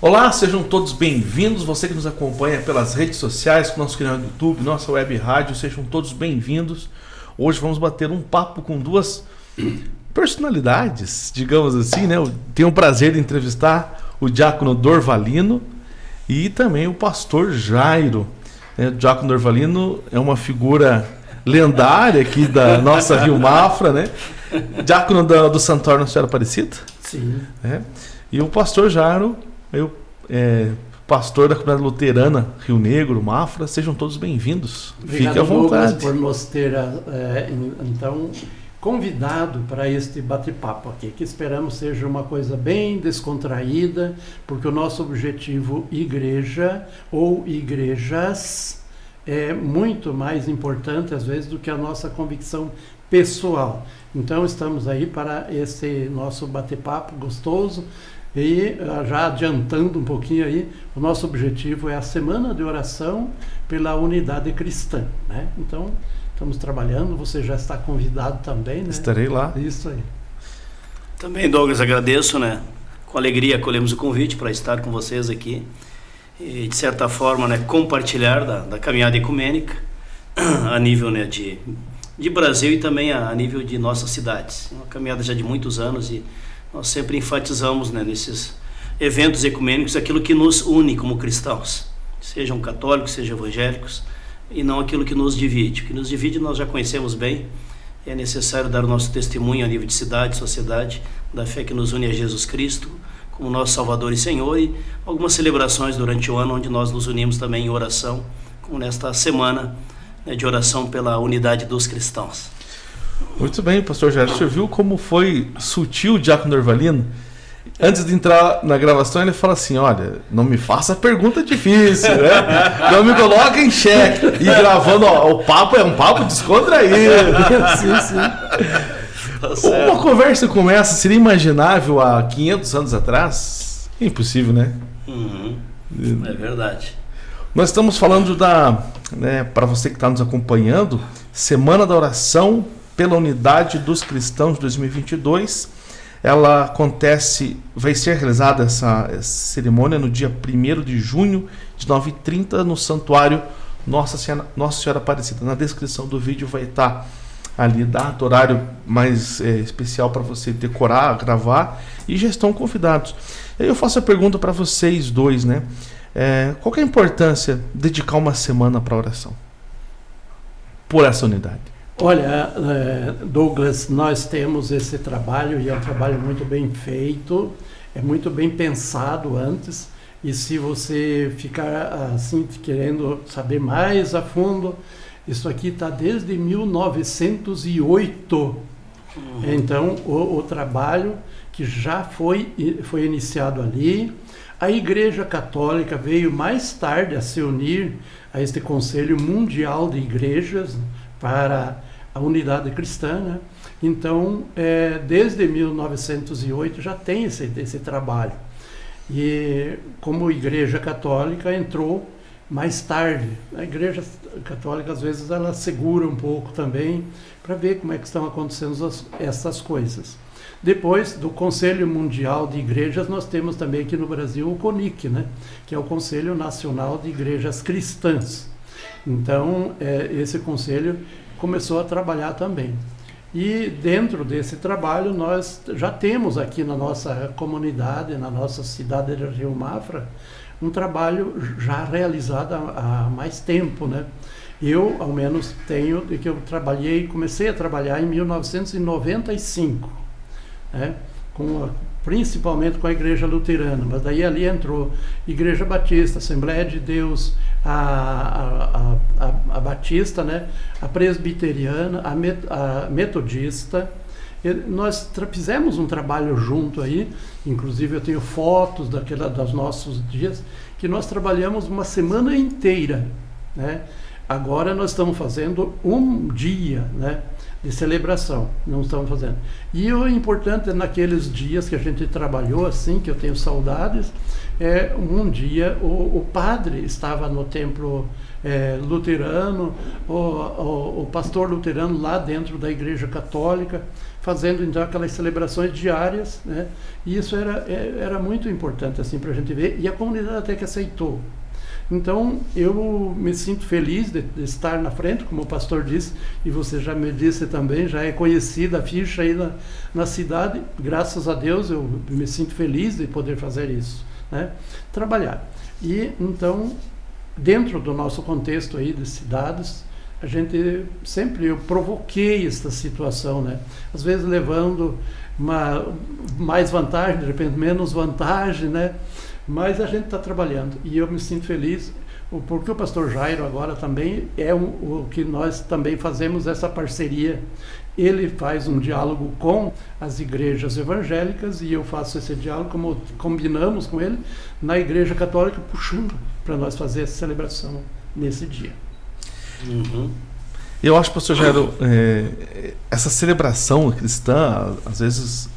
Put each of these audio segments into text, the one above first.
Olá, sejam todos bem-vindos. Você que nos acompanha pelas redes sociais, com nosso canal do YouTube, nossa web rádio, sejam todos bem-vindos. Hoje vamos bater um papo com duas personalidades, digamos assim, né? Eu tenho o prazer de entrevistar o diácono Dorvalino e também o pastor Jairo. O diácono Dorvalino é uma figura lendária aqui da nossa Rio Mafra, né? Diácono do, do Santuário Nossa Senhora Aparecida. Sim. É. E o pastor Jairo eu, é, pastor da comunidade luterana Rio Negro, Mafra, sejam todos bem-vindos. Fique à vontade. por nos ter, é, então, convidado para este bate-papo aqui, que esperamos seja uma coisa bem descontraída, porque o nosso objetivo igreja ou igrejas é muito mais importante às vezes do que a nossa convicção pessoal. Então estamos aí para esse nosso bate-papo gostoso e ah, já adiantando um pouquinho aí, o nosso objetivo é a semana de oração pela unidade cristã, né? Então, estamos trabalhando, você já está convidado também, né? Estarei lá. Isso aí. Também, Douglas, agradeço, né? Com alegria acolhemos o convite para estar com vocês aqui e, de certa forma, né, compartilhar da, da caminhada ecumênica a nível né, de, de Brasil e também a, a nível de nossas cidades. Uma caminhada já de muitos anos e nós sempre enfatizamos né, nesses eventos ecumênicos aquilo que nos une como cristãos, sejam católicos, sejam evangélicos, e não aquilo que nos divide. O que nos divide nós já conhecemos bem, é necessário dar o nosso testemunho a nível de cidade, sociedade, da fé que nos une a Jesus Cristo, como nosso Salvador e Senhor, e algumas celebrações durante o ano onde nós nos unimos também em oração, como nesta semana né, de oração pela unidade dos cristãos. Muito bem, pastor Jair. Você viu como foi sutil o Diácono Norvalino? Antes de entrar na gravação, ele fala assim: Olha, não me faça pergunta difícil, né? Não me coloque em xeque. E gravando, ó, o papo é um papo descontraído. sim, sim. Uma conversa como essa seria imaginável há 500 anos atrás? Impossível, né? Uhum. É verdade. Nós estamos falando da, né, para você que está nos acompanhando, Semana da Oração pela Unidade dos Cristãos 2022. Ela acontece, vai ser realizada essa, essa cerimônia no dia 1 de junho de 9h30 no Santuário Nossa Senhora, Nossa Senhora Aparecida. Na descrição do vídeo vai estar ali data, horário mais é, especial para você decorar, gravar e já estão convidados. Eu faço a pergunta para vocês dois, né? É, qual é a importância de dedicar uma semana para oração? Por essa unidade. Olha, é, Douglas, nós temos esse trabalho e é um trabalho muito bem feito, é muito bem pensado antes. E se você ficar assim querendo saber mais a fundo, isso aqui está desde 1908. Uhum. Então, o, o, trabalho que já foi, foi iniciado ali. A Igreja Católica veio mais tarde a se unir a este Conselho Mundial de Igrejas para a unidade cristã. Né? Então, é, desde 1908 já tem esse, esse trabalho. E como Igreja Católica entrou mais tarde. A Igreja Católica, às vezes, ela segura um pouco também para ver como é que estão acontecendo as, essas coisas. Depois do Conselho Mundial de Igrejas, nós temos também aqui no Brasil o CONIC, né? que é o Conselho Nacional de Igrejas Cristãs. Então, é, esse conselho começou a trabalhar também. E dentro desse trabalho nós já temos aqui na nossa comunidade, na nossa cidade de Rio Mafra, um trabalho já realizado há, mais tempo, né? Eu, ao menos, tenho, de que eu trabalhei, comecei a trabalhar em 1995, né? com a, principalmente com a Igreja Luterana, mas daí ali entrou Igreja Batista, Assembleia de Deus, a, a, a, a Batista, né? a Presbiteriana, a, met, a Metodista. E nós fizemos um trabalho junto aí, inclusive eu tenho fotos daquela, dos nossos dias, que nós trabalhamos uma semana inteira. Né? Agora nós estamos fazendo um dia, né? de celebração, não estamos fazendo. E o importante é naqueles dias que a gente trabalhou assim, que eu tenho saudades, é um dia o, o padre estava no templo é, luterano, o, o, o, pastor luterano lá dentro da igreja católica, fazendo então aquelas celebrações diárias, né? E isso era, é, era muito importante assim para a gente ver, e a comunidade até que aceitou. Então, eu me sinto feliz de, de, estar na frente, como o pastor disse, e você já me disse também, já é conhecida a ficha aí na, na cidade. Graças a Deus, eu me sinto feliz de poder fazer isso, né? Trabalhar. E, então, dentro do nosso contexto aí de cidades, a gente sempre eu provoquei esta situação, né? Às vezes levando uma mais vantagem, de repente menos vantagem, né? Mas a gente está trabalhando e eu me sinto feliz porque o pastor Jairo agora também é um, o que nós também fazemos essa parceria. Ele faz um diálogo com as igrejas evangélicas e eu faço esse diálogo, como combinamos com ele, na igreja católica, puxando para nós fazer essa celebração nesse dia. Uhum. Eu acho, pastor Jairo, é, essa celebração cristã, às vezes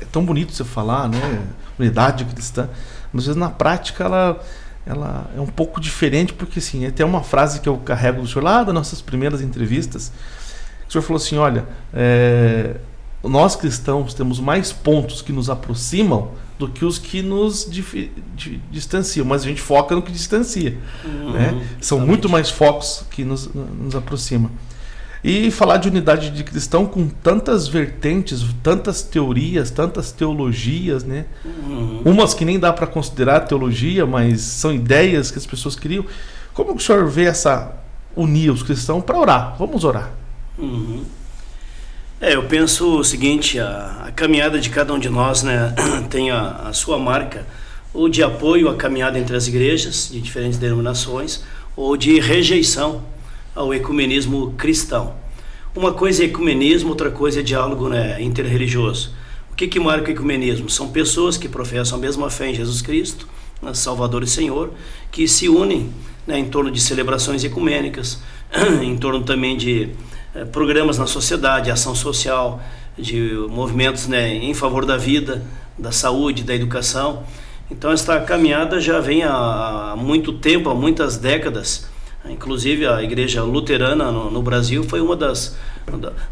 é tão bonito você falar, né? Unidade cristã, mas às vezes na prática ela, ela é um pouco diferente, porque assim, tem uma frase que eu carrego do senhor lá das nossas primeiras entrevistas, o senhor falou assim: olha, é, nós cristãos temos mais pontos que nos aproximam do que os que nos distanciam, mas a gente foca no que distancia. Uhum, né? São muito mais focos que nos, nos aproximam. E falar de unidade de cristão com tantas vertentes, tantas teorias, tantas teologias, né? Uhum. Umas que nem dá para considerar teologia, mas são ideias que as pessoas criam. Como o senhor vê essa unir os cristãos para orar? Vamos orar. Uhum. É, eu penso o seguinte, a, a, caminhada de cada um de nós né, tem a, a, sua marca, ou de apoio à caminhada entre as igrejas de diferentes denominações, ou de rejeição ao ecumenismo cristão. Uma coisa é ecumenismo, outra coisa é diálogo né, interreligioso. O que, que marca o ecumenismo? São pessoas que professam a mesma fé em Jesus Cristo, né, Salvador e Senhor, que se unem né, em torno de celebrações ecumênicas, em torno também de programas na sociedade, ação social, de movimentos né, em favor da vida, da saúde, da educação. Então, esta caminhada já vem há, há muito tempo, há muitas décadas. Inclusive, a igreja luterana no, no Brasil foi uma das,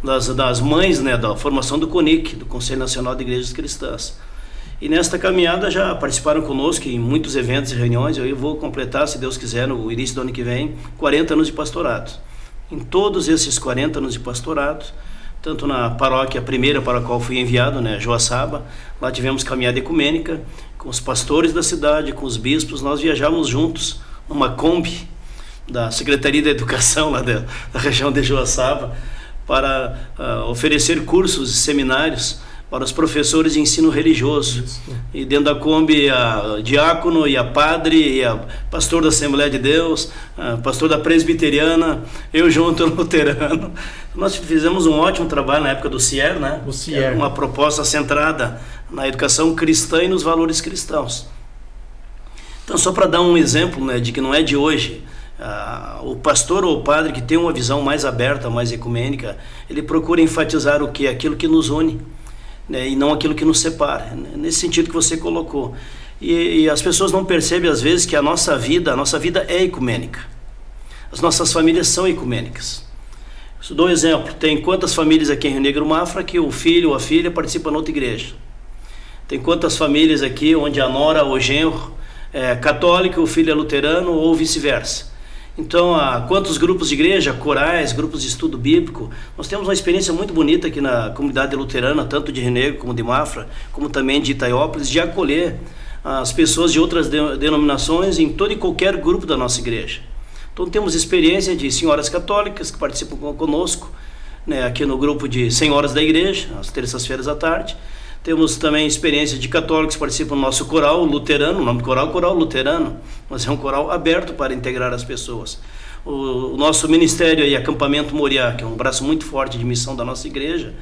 das, das mães né, da formação do CONIC, do Conselho Nacional de Igrejas Cristãs. E nesta caminhada já participaram conosco em muitos eventos e reuniões. Eu vou completar, se Deus quiser, no início do ano que vem, 40 anos de pastorado. Em todos esses 40 anos de pastorado, tanto na paróquia primeira para a qual fui enviado, né, Joaçaba, lá tivemos caminhada ecumênica com os pastores da cidade, com os bispos, nós viajávamos juntos numa Kombi da Secretaria da Educação lá da, da região de Joaçaba para uh, oferecer cursos e seminários para os professores de ensino religioso. Isso. E dentro da Kombi, a diácono e a padre, e a pastor da Assembleia de Deus, pastor da presbiteriana, eu junto no luterano. Nós fizemos um ótimo trabalho na época do CIER, né? O CIER. Uma proposta centrada na educação cristã e nos valores cristãos. Então, só para dar um exemplo né, de que não é de hoje, Uh, o pastor ou o padre que tem uma visão mais aberta, mais ecumênica, ele procura enfatizar o que? Aquilo que nos une né, e não aquilo que nos separa. Né, nesse sentido que você colocou. E, e, as pessoas não percebem às vezes que a nossa vida, a nossa vida é ecumênica. As nossas famílias são ecumênicas. Eu dou um exemplo. Tem quantas famílias aqui em Rio Negro Mafra que o filho ou a filha participa na outra igreja? Tem quantas famílias aqui onde a nora ou o genro é católico, o filho é luterano ou vice-versa? Então, há quantos grupos de igreja, corais, grupos de estudo bíblico? Nós temos uma experiência muito bonita aqui na comunidade luterana, tanto de Renegro como de Mafra, como também de Itaiópolis, de acolher as pessoas de outras denominações em todo e qualquer grupo da nossa igreja. Então, temos experiência de senhoras católicas que participam conosco, né, aqui no grupo de senhoras da igreja, às terças-feiras à tarde. Temos também experiência de católicos que participam do nosso coral luterano, o nome do coral é Coral Luterano, mas é um coral aberto para integrar as pessoas. O, o nosso ministério e acampamento Moriá, que é um braço muito forte de missão da nossa igreja,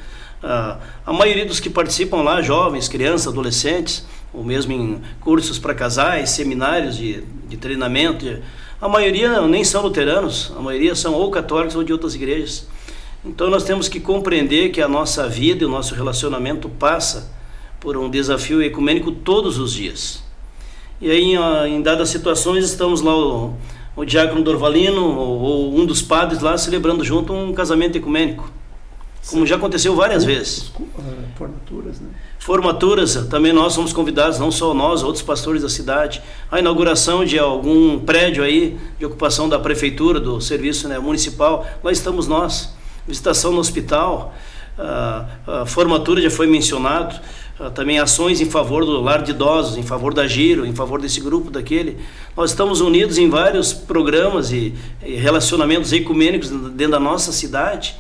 a, a maioria dos que participam lá, jovens, crianças, adolescentes, ou mesmo em cursos para casais, seminários de, de treinamento, a maioria nem são luteranos, a maioria são ou católicos ou de outras igrejas. Então nós temos que compreender que a nossa vida e o nosso relacionamento passa por um desafio ecumênico todos os dias. E aí, em, dadas situações, estamos lá o, o diácono Dorvalino ou, ou, um dos padres lá celebrando junto um casamento ecumênico. como já aconteceu várias vezes. Eh, formaturas, né? Formaturas, também nós somos convidados, não só nós, outros pastores da cidade. A inauguração de algum prédio aí, de ocupação da prefeitura, do serviço né, municipal, lá estamos nós. Visitação no hospital, a, a formatura já foi mencionado, também ações em favor do lar de idosos, em favor da Giro, em favor desse grupo, daquele. Nós estamos unidos em vários programas e, e relacionamentos ecumênicos dentro da nossa cidade.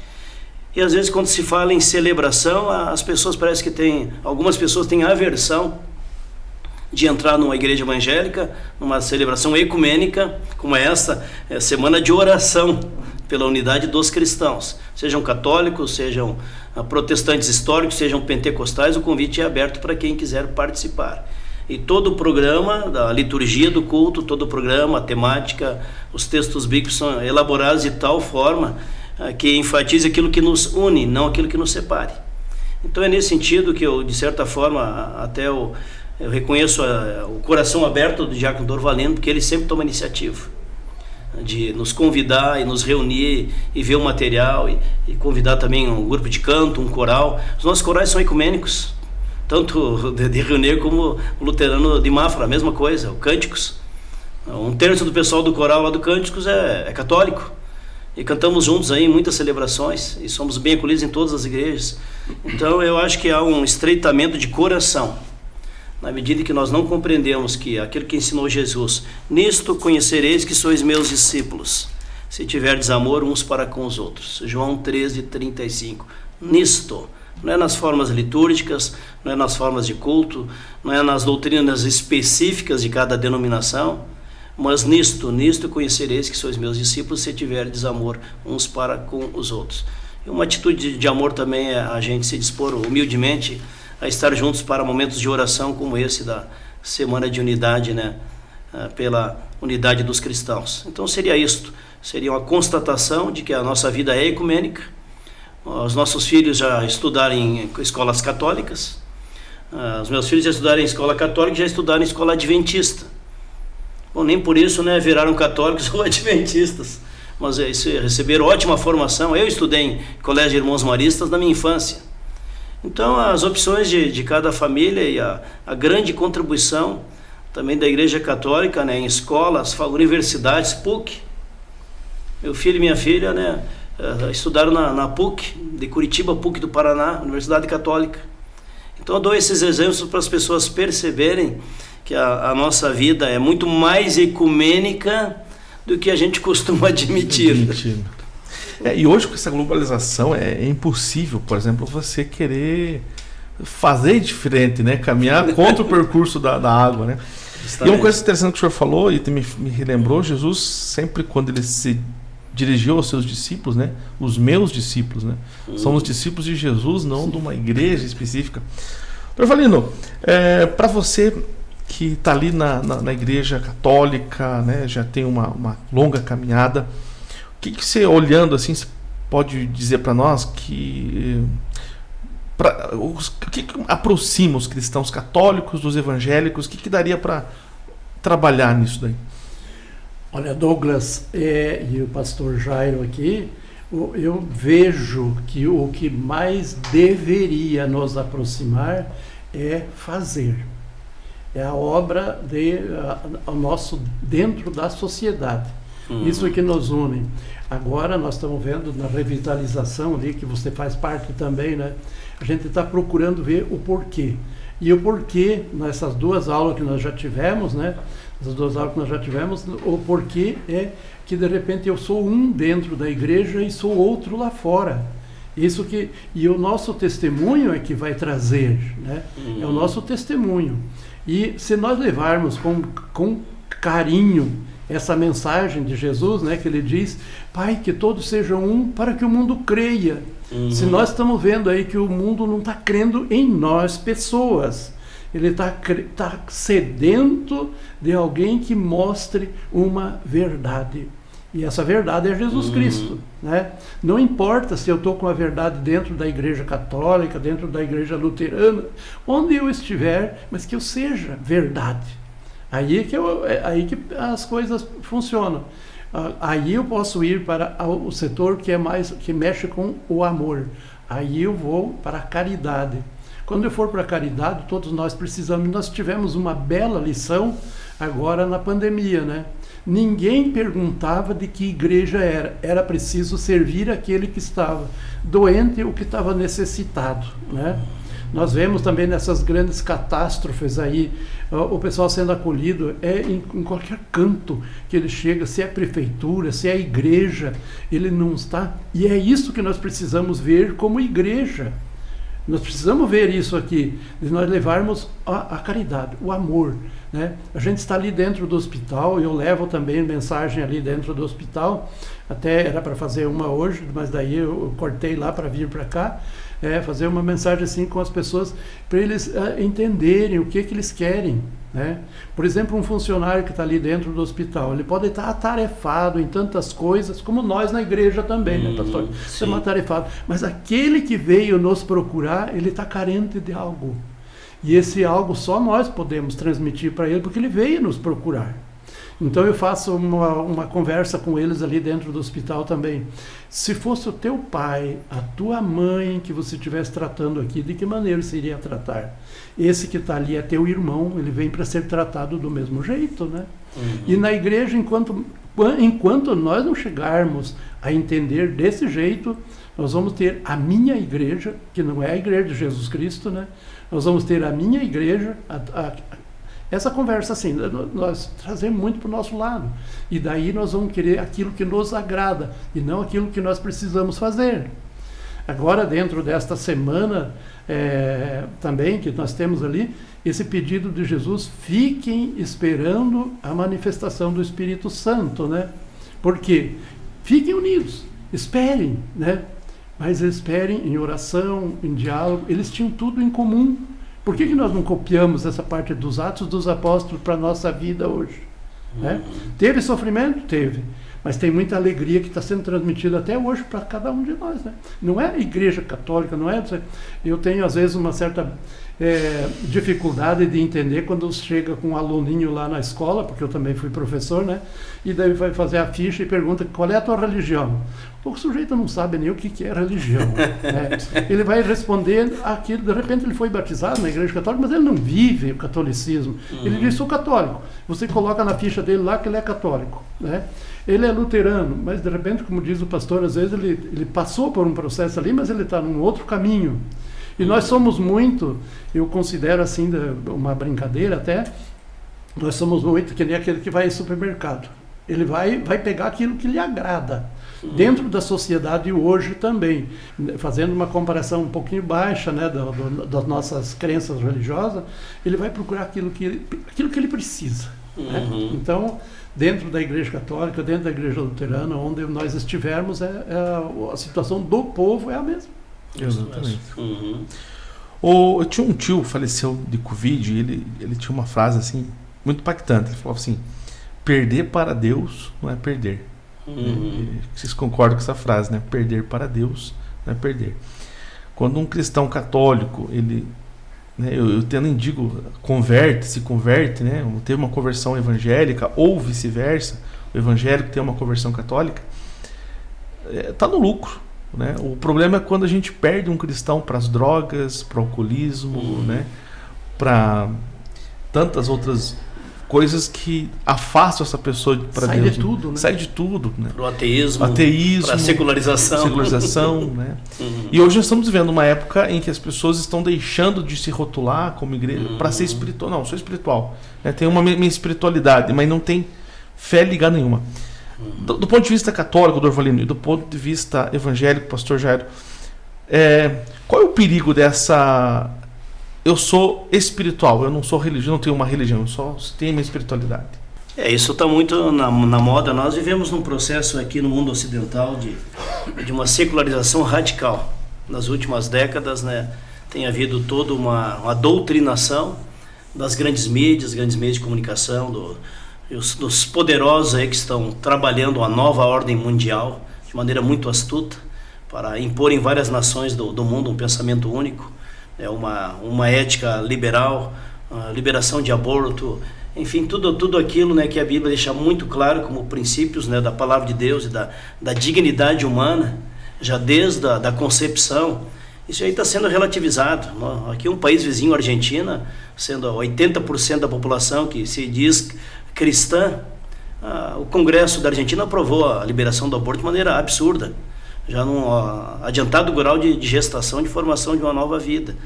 E às vezes quando se fala em celebração, as pessoas parece que têm, algumas pessoas têm aversão de entrar numa igreja evangélica, numa celebração ecumênica como essa, é semana de oração pela unidade dos cristãos, sejam católicos, sejam ah, protestantes históricos, sejam pentecostais, o convite é aberto para quem quiser participar. E todo o programa, da liturgia do culto, todo o programa, a temática, os textos bíblicos são elaborados de tal forma ah, que enfatize aquilo que nos une, não aquilo que nos separe. Então é nesse sentido que eu, de certa forma, até eu, eu reconheço a, o coração aberto do Diácono Dorvalino, porque ele sempre toma iniciativa de nos convidar e nos reunir e ver o material e, e, convidar também um grupo de canto, um coral. Os nossos corais são ecumênicos, tanto de, de como o luterano de Mafra, a mesma coisa, o Cânticos. Um terço do pessoal do coral lá do Cânticos é, é católico. E cantamos juntos aí em muitas celebrações e somos bem acolhidos em todas as igrejas. Então eu acho que há um estreitamento de coração na medida que nós não compreendemos que aquilo que ensinou Jesus, nisto conhecereis que sois meus discípulos, se tiverdes amor uns para com os outros. João 13, 35. Nisto, não é nas formas litúrgicas, não é nas formas de culto, não é nas doutrinas específicas de cada denominação, mas nisto, nisto conhecereis que sois meus discípulos, se tiverdes amor uns para com os outros. E uma atitude de amor também é a gente se dispor humildemente a estar juntos para momentos de oração como esse da Semana de Unidade, né? Ah, pela unidade dos cristãos. Então seria isto, seria uma constatação de que a nossa vida é ecumênica, os nossos filhos já estudaram em escolas católicas, ah, os meus filhos já estudaram em escola católica já estudaram em escola adventista. Bom, nem por isso né, viraram católicos ou adventistas, mas é isso, receberam ótima formação. Eu estudei em colégio de irmãos maristas na minha infância. Então, as opções de, de cada família e a, a grande contribuição também da Igreja Católica né, em escolas, universidades, PUC. Meu filho e minha filha né, eh, estudaram na, na PUC, de Curitiba, PUC do Paraná, Universidade Católica. Então, eu dou esses exemplos para as pessoas perceberem que a, a nossa vida é muito mais ecumênica do que a gente costuma admitir. É, e hoje com essa globalização é, é, impossível, por exemplo, você querer fazer diferente, né? Caminhar contra o percurso da, da água, né? E uma coisa interessante que o senhor falou e me, me relembrou, Jesus sempre quando ele se dirigiu aos seus discípulos, né? Os meus discípulos, né? Hum. Somos discípulos de Jesus, não de uma igreja específica. Doutor Valino, é, para você que está ali na, na, na, igreja católica, né? Já tem uma, uma longa caminhada, que, que você, olhando assim, pode dizer para nós que, pra, o que, que, aproxima os cristãos católicos dos evangélicos? O que, que daria para trabalhar nisso daí? Olha, Douglas é, e o pastor Jairo aqui, eu vejo que o que mais deveria nos aproximar é fazer. É a obra de, a, a nosso dentro da sociedade. Uhum. Isso é que nos une. Agora nós estamos vendo na revitalização ali, que você faz parte também, né? A gente está procurando ver o porquê. E o porquê, nessas duas aulas que nós já tivemos, né? Essas duas aulas que nós já tivemos, o porquê é que de repente eu sou um dentro da igreja e sou outro lá fora. Isso que e o nosso testemunho é que vai trazer, né? Uhum. É o uhum. nosso testemunho. E se nós levarmos com, com carinho essa mensagem de Jesus, né, que ele diz: Pai, que todos sejam um para que o mundo creia. Uhum. Se nós estamos vendo aí que o mundo não está crendo em nós, pessoas, ele está tá sedento de alguém que mostre uma verdade. E essa verdade é Jesus uhum. Cristo. Né? Não importa se eu estou com a verdade dentro da igreja católica, dentro da igreja luterana, onde eu estiver, mas que eu seja verdade. Aí que, eu, é, aí que as coisas funcionam. Aí eu posso ir para o setor que é mais que mexe com o amor. aí eu vou para a caridade. Quando eu for para a caridade, todos nós precisamos. Nós tivemos uma bela lição agora na pandemia, né? Ninguém perguntava de que igreja era. Era preciso servir aquele que estava doente ou que estava necessitado, né? Nós vemos também nessas grandes catástrofes aí, o pessoal sendo acolhido é em, em, qualquer canto que ele chega, se é prefeitura, se é igreja, ele não está. E é isso que nós precisamos ver como igreja. Nós precisamos ver isso aqui, de nós levarmos a, a, caridade, o amor. Né? A gente está ali dentro do hospital, eu levo também mensagem ali dentro do hospital, até era para fazer uma hoje, mas daí eu cortei lá para vir para cá, é, fazer uma mensagem assim com as pessoas, para eles é, entenderem o que, que eles querem. Né? Por exemplo, um funcionário que está ali dentro do hospital, ele pode estar atarefado em tantas coisas, como nós na igreja também, hum, né, pastor? Estamos atarefados. Mas aquele que veio nos procurar, ele está carente de algo. E esse algo só nós podemos transmitir para ele, porque ele veio nos procurar. Então eu faço uma, uma conversa com eles ali dentro do hospital também. Se fosse o teu pai, a tua mãe que você estivesse tratando aqui, de que maneira você iria tratar? Esse que está ali é teu irmão, ele vem para ser tratado do mesmo jeito, né? Uhum. E na igreja, enquanto, enquanto nós não chegarmos a entender desse jeito, nós vamos ter a minha igreja, que não é a igreja de Jesus Cristo, né? Nós vamos ter a minha igreja, a, a, essa conversa assim, nós trazemos muito para o nosso lado. E daí nós vamos querer aquilo que nos agrada e não aquilo que nós precisamos fazer. Agora, dentro desta semana é, também que nós temos ali, esse pedido de Jesus, fiquem esperando a manifestação do Espírito Santo, né? Porque fiquem unidos, esperem, né? Mas esperem em oração, em diálogo, eles tinham tudo em comum. Por que, que nós não copiamos essa parte dos Atos dos Apóstolos para a nossa vida hoje? Né? Teve sofrimento? Teve. Mas tem muita alegria que está sendo transmitida até hoje para cada um de nós. Né? Não é a igreja católica, não é. Eu tenho, às vezes, uma certa é, dificuldade de entender quando chega com um aluninho lá na escola, porque eu também fui professor, né? E daí vai fazer a ficha e pergunta qual é a tua religião. O sujeito não sabe nem o que é religião. Né? Ele vai responder aquilo, de repente ele foi batizado na igreja católica, mas ele não vive o catolicismo. Uhum. Ele diz, sou católico. Você coloca na ficha dele lá que ele é católico. Né? Ele é luterano, mas de repente, como diz o pastor, às vezes ele, ele passou por um processo ali, mas ele está num outro caminho. E nós somos muito, eu considero assim, uma brincadeira até, nós somos muito que nem aquele que vai em supermercado. Ele vai, vai pegar aquilo que lhe agrada. Dentro da sociedade hoje também, fazendo uma comparação um pouquinho baixa né, do, do, das nossas crenças religiosas, ele vai procurar aquilo que ele, aquilo que ele precisa. Né? Uhum. Né? Então, dentro da Igreja Católica, dentro da Igreja Luterana, onde nós estivermos, é, é a situação do povo é a mesma. Exatamente. Uhum. O, eu tinha um tio faleceu de Covid e ele, ele tinha uma frase assim, muito impactante. Ele falou assim: perder para Deus não é perder. Uhum. Vocês concordam com essa frase, né? Perder para Deus não é perder. Quando um cristão católico, ele. Né, eu, eu tendo digo, converte, se converte, né? Teve uma conversão evangélica ou vice-versa, o evangélico tem uma conversão católica, está é, no lucro né? O problema é quando a gente perde um cristão para as drogas, para o alcoolismo, uhum. né? para tantas outras coisas que afastam essa pessoa para Sai Deus. de tudo, né? Sai de tudo, né? Para o ateísmo, ateísmo para a secularização. secularização né? Uhum. E hoje nós estamos vivendo uma época em que as pessoas estão deixando de se rotular como igreja uhum. para ser espiritual. Não, sou espiritual. Né? Tem uma minha espiritualidade, mas não tem fé ligada nenhuma. Do, do, ponto de vista católico, Dorvalino, e do ponto de vista evangélico, pastor Jairo, é, qual é o perigo dessa. Eu sou espiritual, eu não sou religião, não tenho uma religião, eu só tenho minha espiritualidade. É, isso está muito na, na, moda. Nós vivemos num processo aqui no mundo ocidental de, de uma secularização radical. Nas últimas décadas, né, tem havido toda uma, uma doutrinação das grandes mídias, grandes meios de comunicação, do, os, dos poderosos aí que estão trabalhando a nova ordem mundial de maneira muito astuta para impor em várias nações do, do mundo um pensamento único, é uma, uma ética liberal, liberação de aborto, enfim, tudo, tudo aquilo né, que a Bíblia deixa muito claro como princípios né, da palavra de Deus e da, da dignidade humana, já desde a da concepção Isso aí está sendo relativizado. Aqui um país vizinho, Argentina, sendo 80% da população que se diz cristã, o Congresso da Argentina aprovou a liberação do aborto de maneira absurda, já num adiantado grau de, de gestação, de formação de uma nova vida.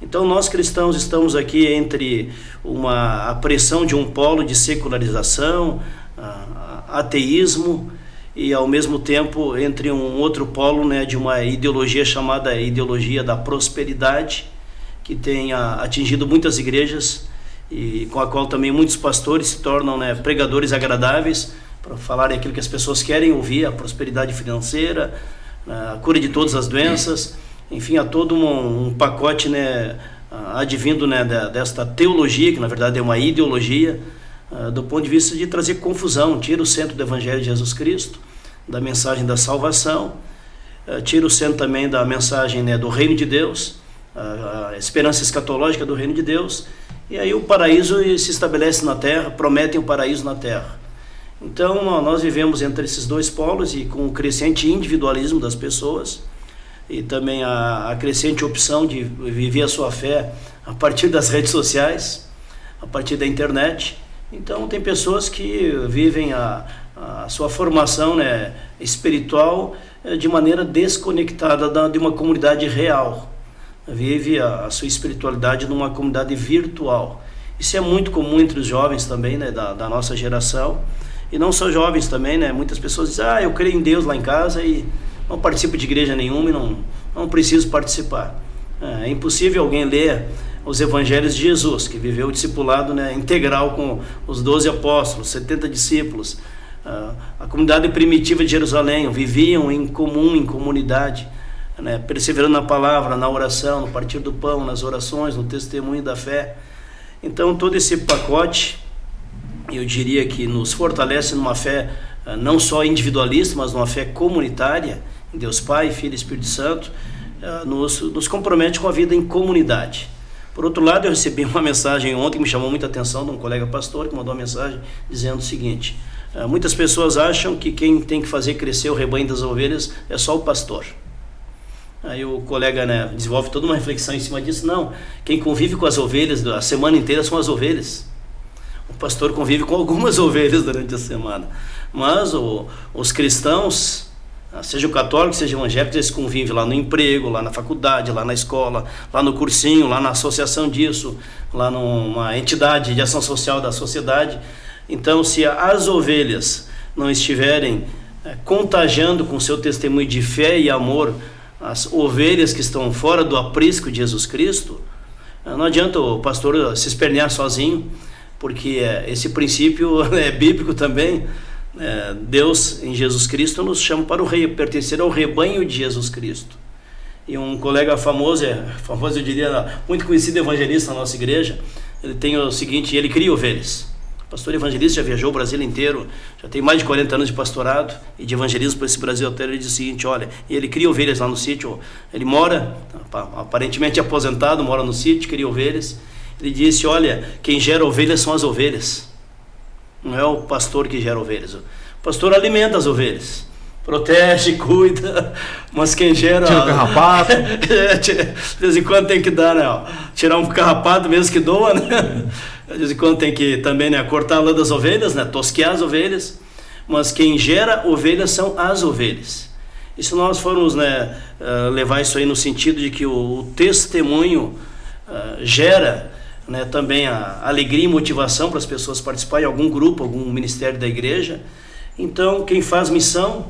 Então nós cristãos estamos aqui entre uma a pressão de um polo de secularização, ateísmo e ao mesmo tempo entre um outro polo né, de uma ideologia chamada ideologia da prosperidade que tem atingido muitas igrejas e com a qual também muitos pastores se tornam né, pregadores agradáveis para falarem aquilo que as pessoas querem ouvir, a prosperidade financeira, a cura de todas as doenças, enfim, há todo um, um pacote né, advindo né, desta teologia, que na verdade é uma ideologia, do ponto de vista de trazer confusão, tira o centro do Evangelho de Jesus Cristo, da mensagem da salvação, tira o centro também da mensagem né, do reino de Deus, a esperança escatológica do reino de Deus, e aí o paraíso se estabelece na terra, prometem o paraíso na terra. Então nós vivemos entre esses dois polos e com o crescente individualismo das pessoas e também a, a crescente opção de viver a sua fé a partir das redes sociais, a partir da internet. Então tem pessoas que vivem a, a sua formação né, espiritual eh, de maneira desconectada da, de uma comunidade real vive a, a, sua espiritualidade numa comunidade virtual. Isso é muito comum entre os jovens também, né, da, da nossa geração. E não só jovens também, né? Muitas pessoas dizem, ah, eu creio em Deus lá em casa e não participo de igreja nenhuma e não, não preciso participar. É, é impossível alguém ler os evangelhos de Jesus, que viveu o discipulado né, integral com os doze apóstolos, 70 discípulos. Uh, a comunidade primitiva de Jerusalém viviam em comum, em comunidade né, perseverando na palavra, na oração, no partir do pão, nas orações, no testemunho da fé. Então, todo esse pacote, eu diria que nos fortalece numa fé eh, não só individualista, mas numa fé comunitária, em Deus Pai, Filho e Espírito Santo, eh, nos, nos compromete com a vida em comunidade. Por outro lado, eu recebi uma mensagem ontem que me chamou muita atenção de um colega pastor que mandou uma mensagem dizendo o seguinte: eh, muitas pessoas acham que quem tem que fazer crescer o rebanho das ovelhas é só o pastor. Aí o colega né, desenvolve toda uma reflexão em cima disso. Não, quem convive com as ovelhas a semana inteira são as ovelhas. O pastor convive com algumas ovelhas durante a semana. Mas o, os cristãos, seja o católico, seja evangélico, eles convivem lá no emprego, lá na faculdade, lá na escola, lá no cursinho, lá na associação disso, lá numa entidade de ação social da sociedade. Então, se as ovelhas não estiverem é, contagiando com seu testemunho de fé e amor as ovelhas que estão fora do aprisco de Jesus Cristo, não adianta o pastor se espernear sozinho, porque é, esse princípio é bíblico também. É, Deus em Jesus Cristo nos chama para o rei, pertencer ao rebanho de Jesus Cristo. E um colega famoso, é, famoso eu diria, muito conhecido evangelista na nossa igreja, ele tem o seguinte, ele cria ovelhas. Pastor evangelista já viajou o Brasil inteiro, já tem mais de 40 anos de pastorado e de evangelismo por esse Brasil inteiro. Ele diz o seguinte: olha, ele cria ovelhas lá no sítio, ele mora, aparentemente aposentado, mora no sítio, cria ovelhas. Ele disse: olha, quem gera ovelhas são as ovelhas, não é o pastor que gera ovelhas. O pastor alimenta as ovelhas protege, cuida, mas quem gera. Tira o carrapato. É, de vez em quando tem que dar, né? Tirar um carrapato mesmo que doa, né? De vez em quando tem que também né, cortar a lã das ovelhas, né, tosquear as ovelhas, mas quem gera ovelhas são as ovelhas. E se nós formos né, uh, levar isso aí no sentido de que o, testemunho uh, gera né, também a alegria e motivação para as pessoas participarem algum grupo, algum ministério da igreja, então quem faz missão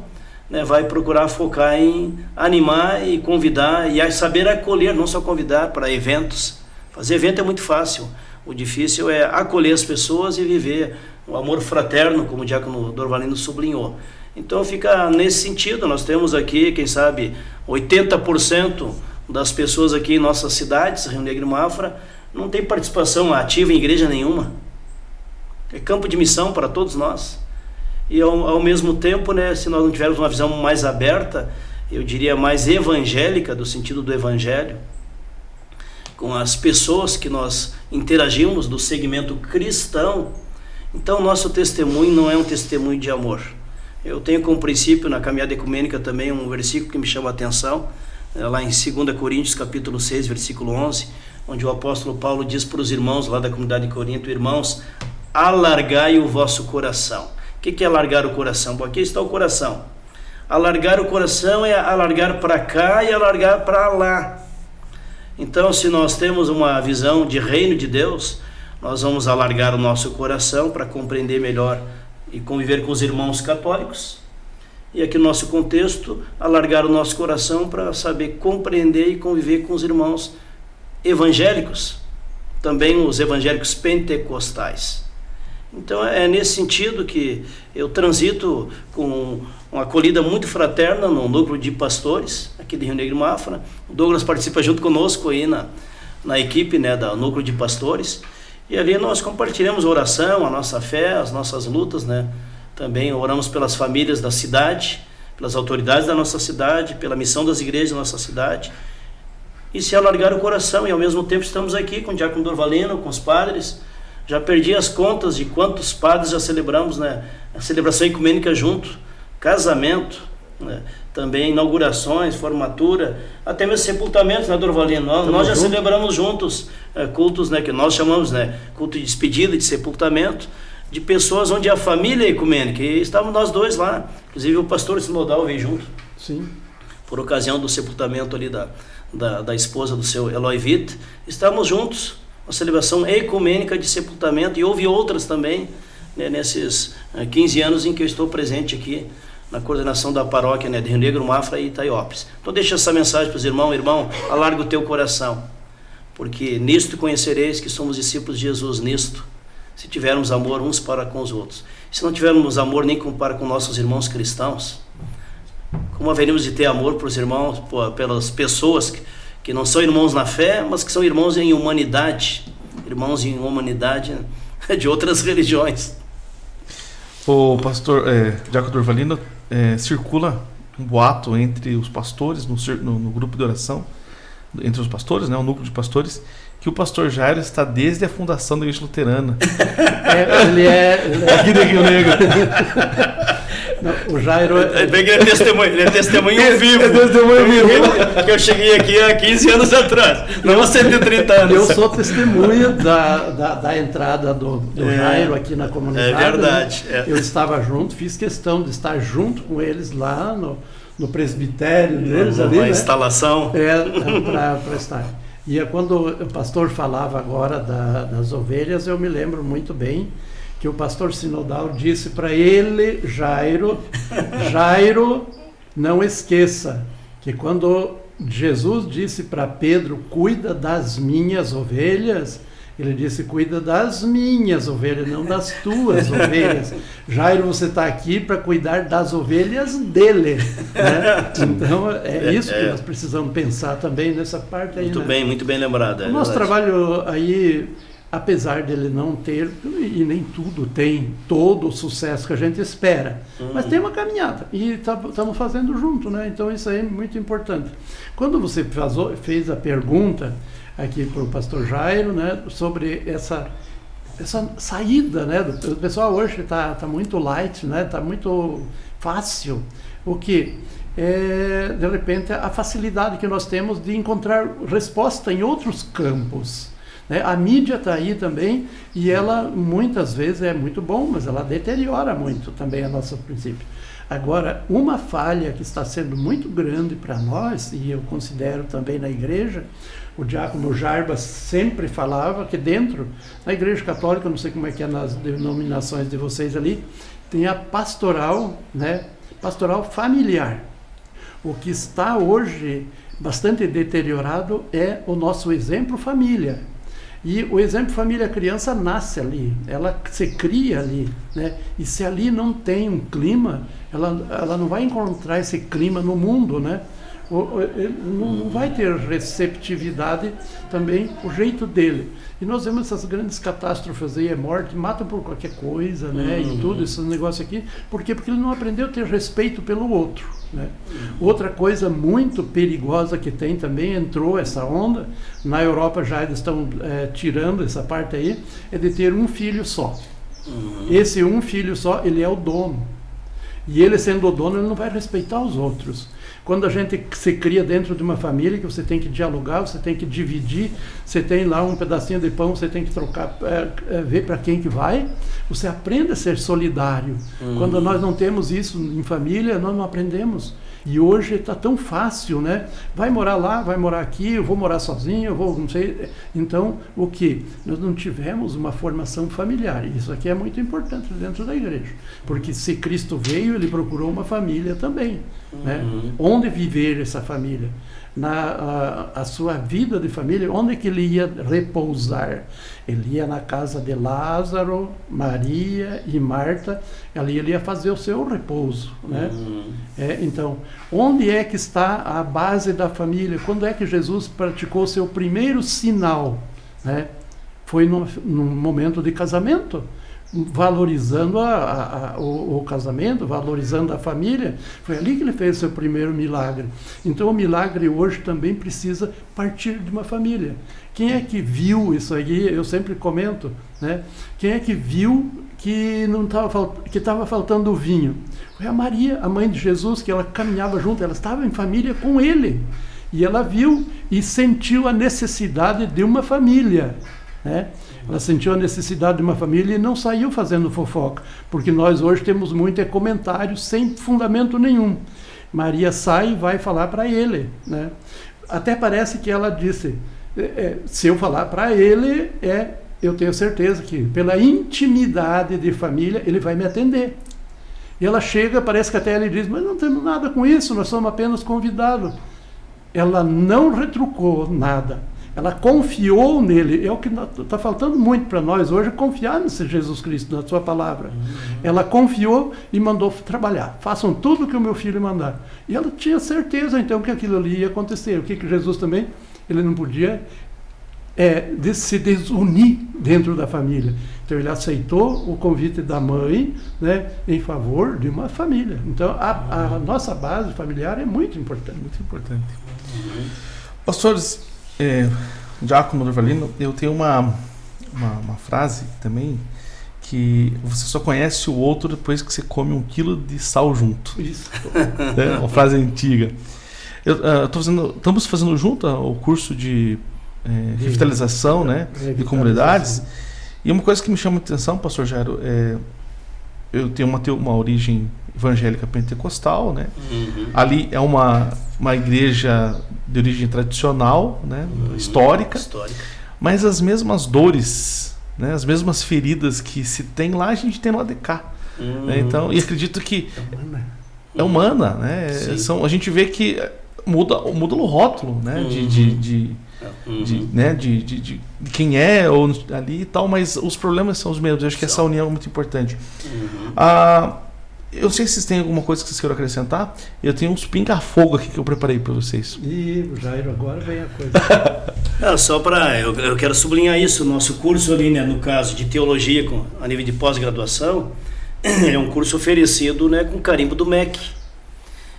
né, vai procurar focar em animar e convidar e saber acolher, não só convidar para eventos. Fazer evento é muito fácil. O difícil é acolher as pessoas e viver o amor fraterno, como o Diácono Dorvalino sublinhou. Então fica nesse sentido, nós temos aqui, quem sabe, 80% das pessoas aqui em nossas cidades, Rio Negro e Mafra, não tem participação ativa em igreja nenhuma. É campo de missão para todos nós. E ao, ao mesmo tempo, né, se nós não tivermos uma visão mais aberta, eu diria mais evangélica, do sentido do evangelho, com as pessoas que nós interagimos do segmento cristão, então nosso testemunho não é um testemunho de amor. Eu tenho como princípio na caminhada ecumênica também um versículo que me chama a atenção, é lá em 2 Coríntios capítulo 6, versículo 11, onde o apóstolo Paulo diz para os irmãos lá da comunidade de Corinto, irmãos, alargai o vosso coração. O que é alargar o coração? Bom, aqui está o coração. Alargar o coração é alargar para cá e alargar para lá. Então, se nós temos uma visão de reino de Deus, nós vamos alargar o nosso coração para compreender melhor e conviver com os irmãos católicos. E aqui no nosso contexto, alargar o nosso coração para saber compreender e conviver com os irmãos evangélicos, também os evangélicos pentecostais. Então é nesse sentido que eu transito com uma acolhida muito fraterna no núcleo de pastores aqui de Rio Negro Mafra. O Douglas participa junto conosco aí na, na equipe né, da núcleo de pastores. E ali nós compartilhamos oração, a nossa fé, as nossas lutas, né? Também oramos pelas famílias da cidade, pelas autoridades da nossa cidade, pela missão das igrejas da nossa cidade. E se alargar o coração, e ao mesmo tempo estamos aqui com o Diácono Dorvalino, com os padres, já perdi as contas de quantos padres já celebramos né, a celebração ecumênica junto, casamento, né, também inaugurações, formatura, até mesmo sepultamentos, né, Dorvalino? Nós, nós já junto. celebramos juntos é, cultos né, que nós chamamos né, culto de despedida, de sepultamento, de pessoas onde a família é ecumênica. E estávamos nós dois lá, inclusive o pastor Sinodal veio junto. Sim. Por ocasião do sepultamento ali da, da, da esposa do seu Eloy Witt, estávamos juntos uma celebração ecumênica de sepultamento e houve outras também né, nesses 15 eh, anos em que eu estou presente aqui na coordenação da paróquia né, de Rio Negro, Mafra e Itaiópolis. Então deixa essa mensagem para os irmãos, irmão, alarga o teu coração, porque nisto conhecereis que somos discípulos de Jesus, nisto, se tivermos amor uns para com os outros. Se não tivermos amor nem para com nossos irmãos cristãos, como haveríamos de ter amor para os irmãos, pelas pessoas que que não são irmãos na fé, mas que são irmãos em humanidade, irmãos em humanidade de outras religiões. O pastor é, Jaco Durvalino é, circula um boato entre os pastores no, no, no, grupo de oração, entre os pastores, né, o núcleo de pastores, que o pastor Jairo está desde a fundação da Igreja Luterana. É, ele é, ele é... Aqui de Rio Negro. Não, o Jairo. É, ele é testemunho, ele é testemunho vivo. É testemunho vivo. Que eu cheguei aqui há 15 anos atrás, não há 130 anos. Eu sou testemunha da, da, da entrada do, do é, Jairo aqui na comunidade. É verdade. Né? Eu estava junto, fiz questão de estar junto com eles lá no, no presbitério deles Uma ali. Uma né? instalação. É, para estar. E é quando o pastor falava agora da, das ovelhas, eu me lembro muito bem que o pastor Sinodal disse para ele, Jairo, Jairo, não esqueça que quando Jesus disse para Pedro, cuida das minhas ovelhas, ele disse, cuida das minhas ovelhas, não das tuas ovelhas. Jairo, você está aqui para cuidar das ovelhas dele. Né? Então, é isso que nós precisamos pensar também nessa parte aí. Muito né? bem, muito bem lembrado. É o nosso trabalho aí apesar dele não ter, e nem tudo tem todo o sucesso que a gente espera, uhum. mas tem uma caminhada e estamos tá, fazendo junto, né? Então isso aí é muito importante. Quando você faz, fez a pergunta aqui para o pastor Jairo, né, sobre essa essa saída, né? O pessoal hoje está tá muito light, né? Está muito fácil. O que é, de repente a facilidade que nós temos de encontrar resposta em outros campos. Né? A mídia está aí também e ela muitas vezes é muito bom, mas ela deteriora muito também a nosso princípio. Agora, uma falha que está sendo muito grande para nós, e eu considero também na igreja, o diácono Jarbas sempre falava que dentro da igreja católica, não sei como é que é nas denominações de vocês ali, tem a pastoral, né, pastoral familiar. O que está hoje bastante deteriorado é o nosso exemplo família. E o exemplo família-criança nasce ali, ela se cria ali. Né? E se ali não tem um clima, ela, ela não vai encontrar esse clima no mundo. Né? Não vai ter receptividade também o jeito dele. E nós vemos essas grandes catástrofes aí, é morte, mata por qualquer coisa, né? Uhum. E tudo, esse negócio aqui. Por quê? Porque ele não aprendeu a ter respeito pelo outro. Né? Uhum. Outra coisa muito perigosa que tem também, entrou essa onda, na Europa já eles estão é, tirando essa parte aí, é de ter um filho só. Uhum. Esse um filho só, ele é o dono. E ele sendo o dono, ele não vai respeitar os outros. Quando a gente se cria dentro de uma família, que você tem que dialogar, você tem que dividir, você tem lá um pedacinho de pão, você tem que trocar, é, é, ver para quem que vai, você aprende a ser solidário. Uhum. Quando nós não temos isso em família, nós não aprendemos. E hoje está tão fácil, né? Vai morar lá, vai morar aqui, eu vou morar sozinho, eu vou, não sei. Então, o que? Nós não tivemos uma formação familiar. Isso aqui é muito importante dentro da igreja. Porque se Cristo veio, ele procurou uma família também. Né? Uhum. Né? Onde viver essa família? Na a, a, sua vida de família, onde que ele ia repousar? Ele ia na casa de Lázaro, Maria e Marta, ali ele ia fazer o seu repouso, né? Uhum. É, então, onde é que está a base da família? Quando é que Jesus praticou o seu primeiro sinal, né? Foi no, no momento de casamento valorizando a, a, a, o, o, casamento, valorizando a família. Foi ali que ele fez o seu primeiro milagre. Então o milagre hoje também precisa partir de uma família. Quem é que viu isso aí? Eu sempre comento, né? Quem é que viu que não estava que estava faltando vinho? Foi a Maria, a mãe de Jesus, que ela caminhava junto, ela estava em família com ele. E ela viu e sentiu a necessidade de uma família, né? Ela sentiu a necessidade de uma família e não saiu fazendo fofoca, porque nós hoje temos muito é comentário sem fundamento nenhum. Maria sai e vai falar para ele. Né? Até parece que ela disse: é, é se eu falar para ele, é, eu tenho certeza que pela intimidade de família ele vai me atender. E ela chega, parece que até ele diz: Mas não temos nada com isso, nós somos apenas convidados. Ela não retrucou nada ela confiou nele. É o que está faltando muito para nós hoje, confiar nesse Jesus Cristo, na sua palavra. Uhum. Ela confiou e mandou trabalhar. Façam tudo o que o meu filho mandar. E ela tinha certeza, então, que aquilo ali ia acontecer. O que, que Jesus também, ele não podia é, de se desunir dentro da família. Então ele aceitou o convite da mãe né, em favor de uma família. Então a, a nossa base familiar é muito importante. Muito importante. Uhum. Pastores, é, Giacomo Dorvalino, eu tenho uma, uma, uma, frase também que você só conhece o outro depois que você come um quilo de sal junto. Isso. É uma frase antiga. Eu, uh, fazendo, estamos fazendo junto o curso de, é, revitalização, né, de comunidades. E uma coisa que me chama a atenção, pastor Jairo, é, eu tenho uma, uma origem evangélica pentecostal, né? Uhum. Ali é uma, uma igreja de origem tradicional, né? Uhum. Histórica, Histórica. Mas as mesmas dores, né? As mesmas feridas que se tem lá, a gente tem lá de cá. Né? Então, e acredito que é humana, é humana né? São, a gente vê que muda, muda o rótulo, né? de, de, uhum. de Uhum. De, né, de, de, de, quem é ou ali e tal, mas os problemas são os mesmos. Eu acho que essa união é muito importante. Uhum. Ah, eu não sei se vocês têm alguma coisa que vocês queiram acrescentar. Eu tenho uns pinga-fogo aqui que eu preparei para vocês. Ih, Jairo, agora vem a coisa. não, só para. Eu, eu, quero sublinhar isso. Nosso curso ali, né, no caso de teologia com, a nível de pós-graduação, é um curso oferecido né, com carimbo do MEC.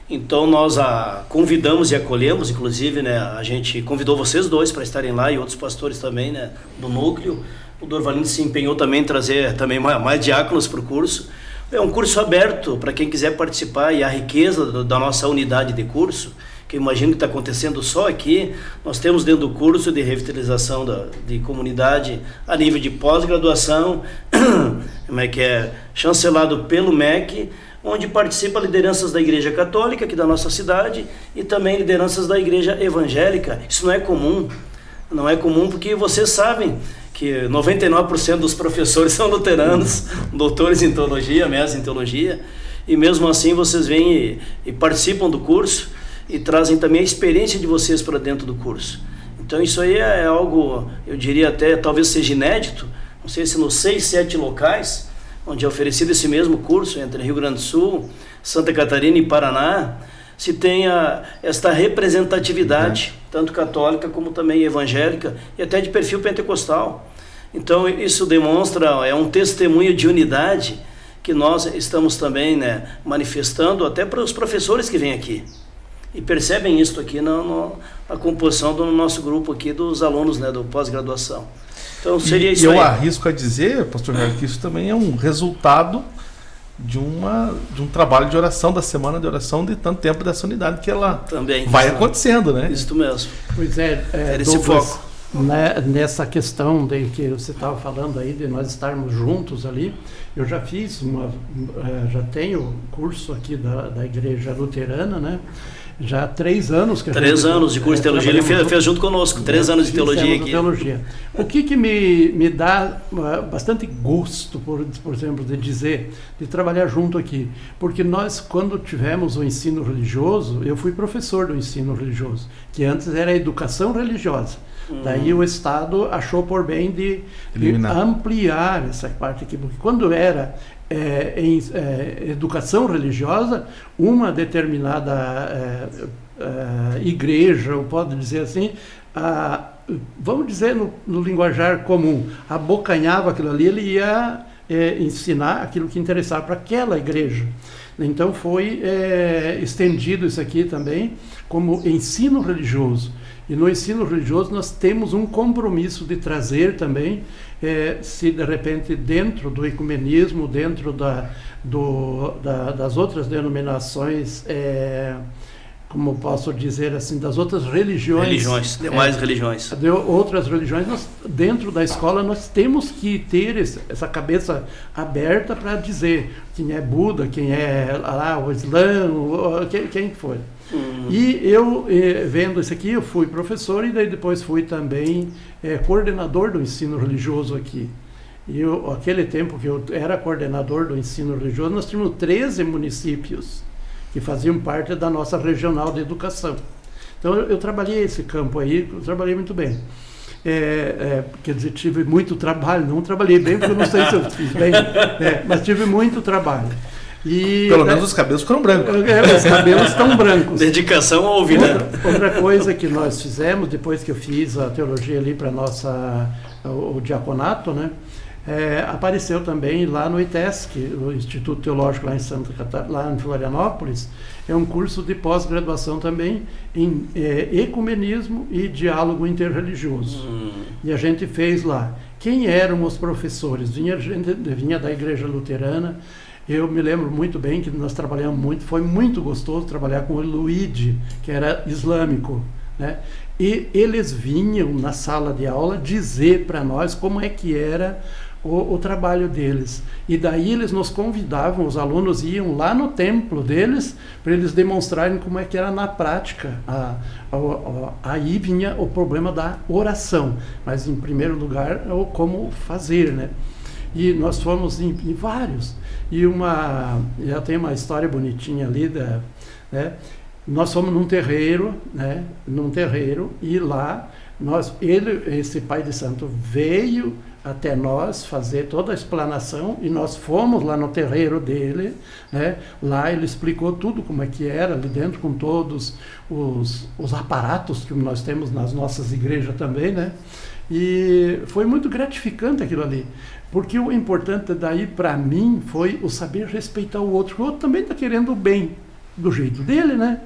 Então nós a convidamos e acolhemos, inclusive, né, a gente convidou vocês dois para estarem lá e outros pastores também, né, do núcleo. O Dorvalino se empenhou também em trazer também mais, mais diáconos para o curso. É um curso aberto para quem quiser participar e a riqueza da nossa unidade de curso, que imagino que está acontecendo só aqui, nós temos dentro do curso de revitalização da, de comunidade a nível de pós-graduação, como é que é, chancelado pelo MEC, onde participa lideranças da Igreja Católica aqui da nossa cidade e também lideranças da Igreja Evangélica. Isso não é comum, não é comum porque vocês sabem que 99% dos professores são luteranos, doutores em teologia, mestres em teologia, e mesmo assim vocês vêm e, e participam do curso e trazem também a experiência de vocês para dentro do curso. Então isso aí é algo, eu diria até, talvez seja inédito, não sei se nos seis, sete locais, onde é oferecido esse mesmo curso, entre Rio Grande do Sul, Santa Catarina e Paraná, se tenha esta representatividade, é. tanto católica como também evangélica, e até de perfil pentecostal. Então, isso demonstra, é um testemunho de unidade que nós estamos também né, manifestando até para os professores que vêm aqui. E percebem isso aqui na, na composição do nosso grupo aqui dos alunos né, do pós-graduação. Então seria e, isso. Eu aí. arrisco a dizer, pastor Jair, que isso também é um resultado de uma de um trabalho de oração da semana de oração de tanto tempo dessa unidade que ela Também. vai acontecendo, né? Isso mesmo. Pois é, é Era esse foco. Né, nessa questão de que você estava falando aí de nós estarmos juntos ali, eu já fiz uma, eh, já tenho curso aqui da, da igreja luterana, né? Já há três anos que a Três gente, anos de curso de eh, teologia. Ele fez, fez junto conosco. Três anos de teologia aqui. teologia. O que, que me, me dá uh, bastante gosto, por, por exemplo, de dizer, de trabalhar junto aqui? Porque nós, quando tivemos o ensino religioso, eu fui professor do ensino religioso, que antes era educação religiosa. Daí o Estado achou por bem de, de ampliar essa parte aqui, porque quando era é, em é, educação religiosa, uma determinada é, é, igreja, ou pode dizer assim, a, vamos dizer no, no linguajar comum, abocanhava aquilo ali, ele ia é, ensinar aquilo que interessava para aquela igreja. Então foi é, estendido isso aqui também como ensino religioso. E no ensino religioso nós temos um compromisso de trazer também, eh, se de repente dentro do ecumenismo, dentro da, do, da, das outras denominações, eh, como posso dizer assim, das outras religiões. Religiões, eh, demais religiões. de outras religiões, nós, dentro da escola nós temos que ter esse, essa cabeça aberta para dizer quem é Buda, quem é lá, o Islã, quem, quem for. Hum. E eu, eh, vendo isso aqui, eu fui professor e daí depois fui também eh, coordenador do ensino religioso aqui. E eu, aquele tempo que eu era coordenador do ensino religioso, nós tínhamos 13 municípios que faziam parte da nossa regional de educação. Então eu, eu trabalhei esse campo aí, eu trabalhei muito bem. É, é, quer dizer, tive muito trabalho, não trabalhei bem, porque eu não sei se eu fiz bem, é, mas tive muito trabalho. E, Pelo menos os cabelos ficaram brancos. é, os cabelos estão brancos. Dedicação ao ouvir, né? Outra, outra coisa que nós fizemos, depois que eu fiz a teologia ali para nossa o, o diaconato, né? é, apareceu também lá no ITESC, o Instituto Teológico lá em Santa Catarina, lá em Florianópolis, é um curso de pós-graduação também em é, ecumenismo e diálogo interreligioso. Hum. E a gente fez lá. Quem eram os professores? Vinha, gente, vinha da igreja luterana. Eu me lembro muito bem que nós trabalhamos muito, foi muito gostoso trabalhar com o Luigi, que era islâmico. Né? E eles vinham na sala de aula dizer para nós como é que era o, o, trabalho deles. E daí eles nos convidavam, os alunos iam lá no templo deles para eles demonstrarem como é que era na prática. A, a, a, aí vinha o problema da oração, mas em primeiro lugar o como fazer, né? E nós fomos em, em vários. E uma, já tem uma história bonitinha ali da, né? Nós fomos num terreiro, né? Num terreiro e lá nós, ele, esse pai de santo veio até nós fazer toda a explanação e nós fomos lá no terreiro dele, né? Lá ele explicou tudo como é que era ali dentro com todos os, os aparatos que nós temos nas nossas igrejas também, né? E foi muito gratificante aquilo ali, porque o importante daí para mim foi o saber respeitar o outro. O outro também está querendo o bem do jeito dele, né?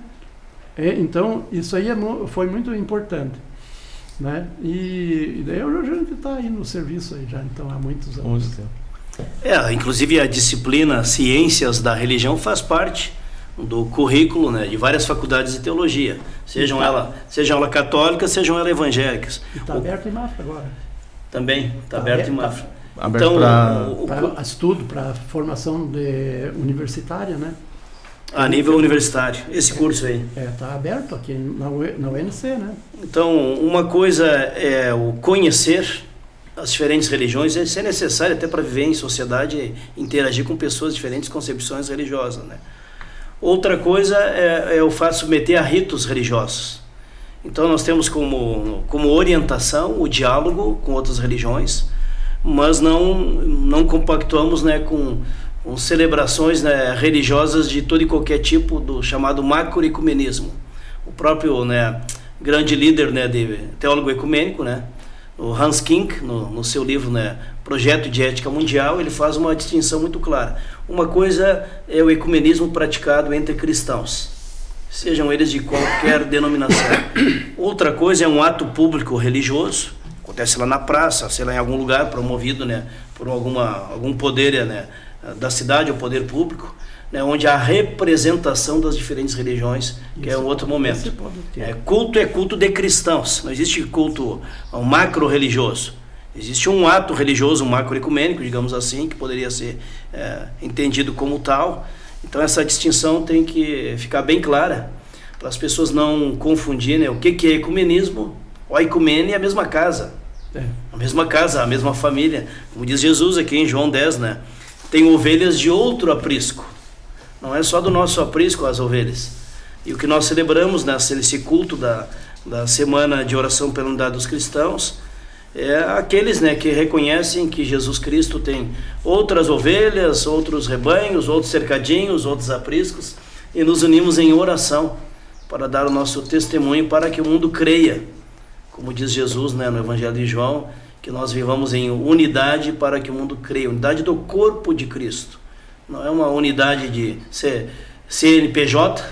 É, então isso aí é, foi muito importante. Né? E, e daí a gente está aí no serviço aí já, então há muitos anos. É, inclusive a disciplina Ciências da Religião faz parte do currículo né, de várias faculdades de teologia, sejam, tá. ela, sejam ela católicas, sejam ela evangélicas. Está aberto em Mafra agora. Também, está tá aberto, aberto em Mafra. Tá aberto então, para estudo, para formação de, universitária, né? A nível universitário, esse curso aí. É, está aberto aqui na, na UNC, né? Então, uma coisa é o conhecer as diferentes religiões, isso é necessário até para viver em sociedade interagir com pessoas de diferentes concepções religiosas, né? Outra coisa é, é o fato de submeter a ritos religiosos. Então, nós temos como, como orientação o diálogo com outras religiões, mas não, não compactuamos né, com com celebrações né, religiosas de todo e qualquer tipo do chamado macroecumenismo. O próprio né, grande líder né, de teólogo ecumênico, né, o Hans Kink, no, no seu livro né, Projeto de Ética Mundial, ele faz uma distinção muito clara. Uma coisa é o ecumenismo praticado entre cristãos, sejam eles de qualquer denominação. Outra coisa é um ato público religioso, acontece lá na praça, sei lá, em algum lugar promovido né, por alguma, algum poder né, da cidade, o poder público, né, onde há representação das diferentes religiões, que é um outro momento. É, culto é culto de cristãos, não existe culto um macro religioso. Existe um ato religioso, um macroecumênico, digamos assim, que poderia ser é, entendido como tal. Então essa distinção tem que ficar bem clara, para as pessoas não confundirem o que, que é ecumenismo. O ecumene é a mesma casa, é. a mesma casa, a mesma família. Como diz Jesus aqui em João 10, né? Tem ovelhas de outro aprisco. Não é só do nosso aprisco as ovelhas. E o que nós celebramos nesse culto da, da Semana de Oração pela Unidade dos Cristãos é aqueles né, que reconhecem que Jesus Cristo tem outras ovelhas, outros rebanhos, outros cercadinhos, outros apriscos, e nos unimos em oração para dar o nosso testemunho para que o mundo creia. Como diz Jesus né, no Evangelho de João, que nós vivamos em unidade para que o mundo creia, unidade do corpo de Cristo. Não é uma unidade de CNPJ,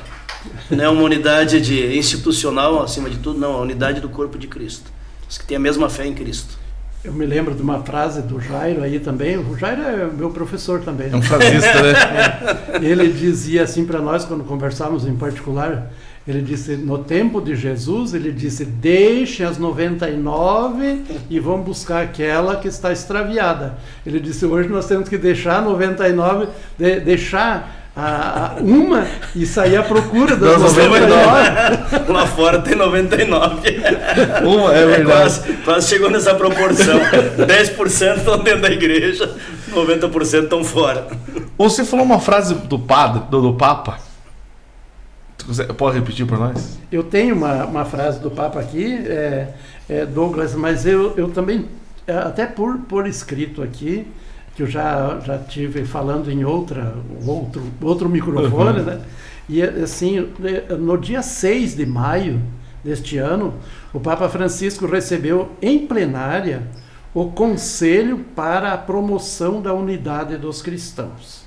não é uma unidade de institucional acima de tudo, não, é a unidade do corpo de Cristo. Os que têm a mesma fé em Cristo. Eu me lembro de uma frase do Jairo aí também. O Jairo é meu professor também. É um frasista, né? É. Ele dizia assim para nós, quando conversávamos em particular, ele disse, no tempo de Jesus, ele disse, deixe as 99 e vamos buscar aquela que está extraviada. Ele disse, hoje nós temos que deixar 99, de, deixar a, a, uma e sair à procura das 99. 99. Lá fora tem 99. Uma, é verdade. Quase, quase chegou nessa proporção. 10% estão dentro da igreja, 90% estão fora. Você falou uma frase do padre, do, do Papa, Pode repetir para nós? Eu tenho uma, uma frase do Papa aqui, é, é, Douglas, mas eu, eu também, é, até por, por escrito aqui, que eu já, já tive falando em outra, outro, outro microfone, uhum. né? E assim, no dia 6 de maio deste ano, o Papa Francisco recebeu em plenária o Conselho para a Promoção da Unidade dos Cristãos.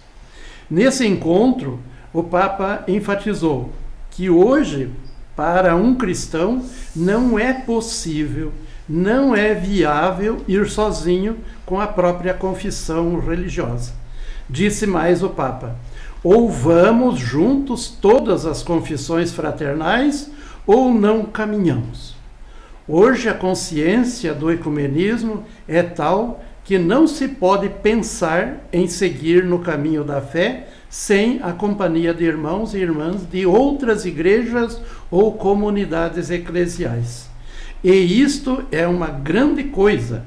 Nesse encontro, o Papa enfatizou que hoje, para um cristão, não é possível, não é viável ir sozinho com a própria confissão religiosa. Disse mais o Papa: ou vamos juntos todas as confissões fraternais, ou não caminhamos. Hoje a consciência do ecumenismo é tal que não se pode pensar em seguir no caminho da fé sem a companhia de irmãos e irmãs de outras igrejas ou comunidades eclesiais. E isto é uma grande coisa.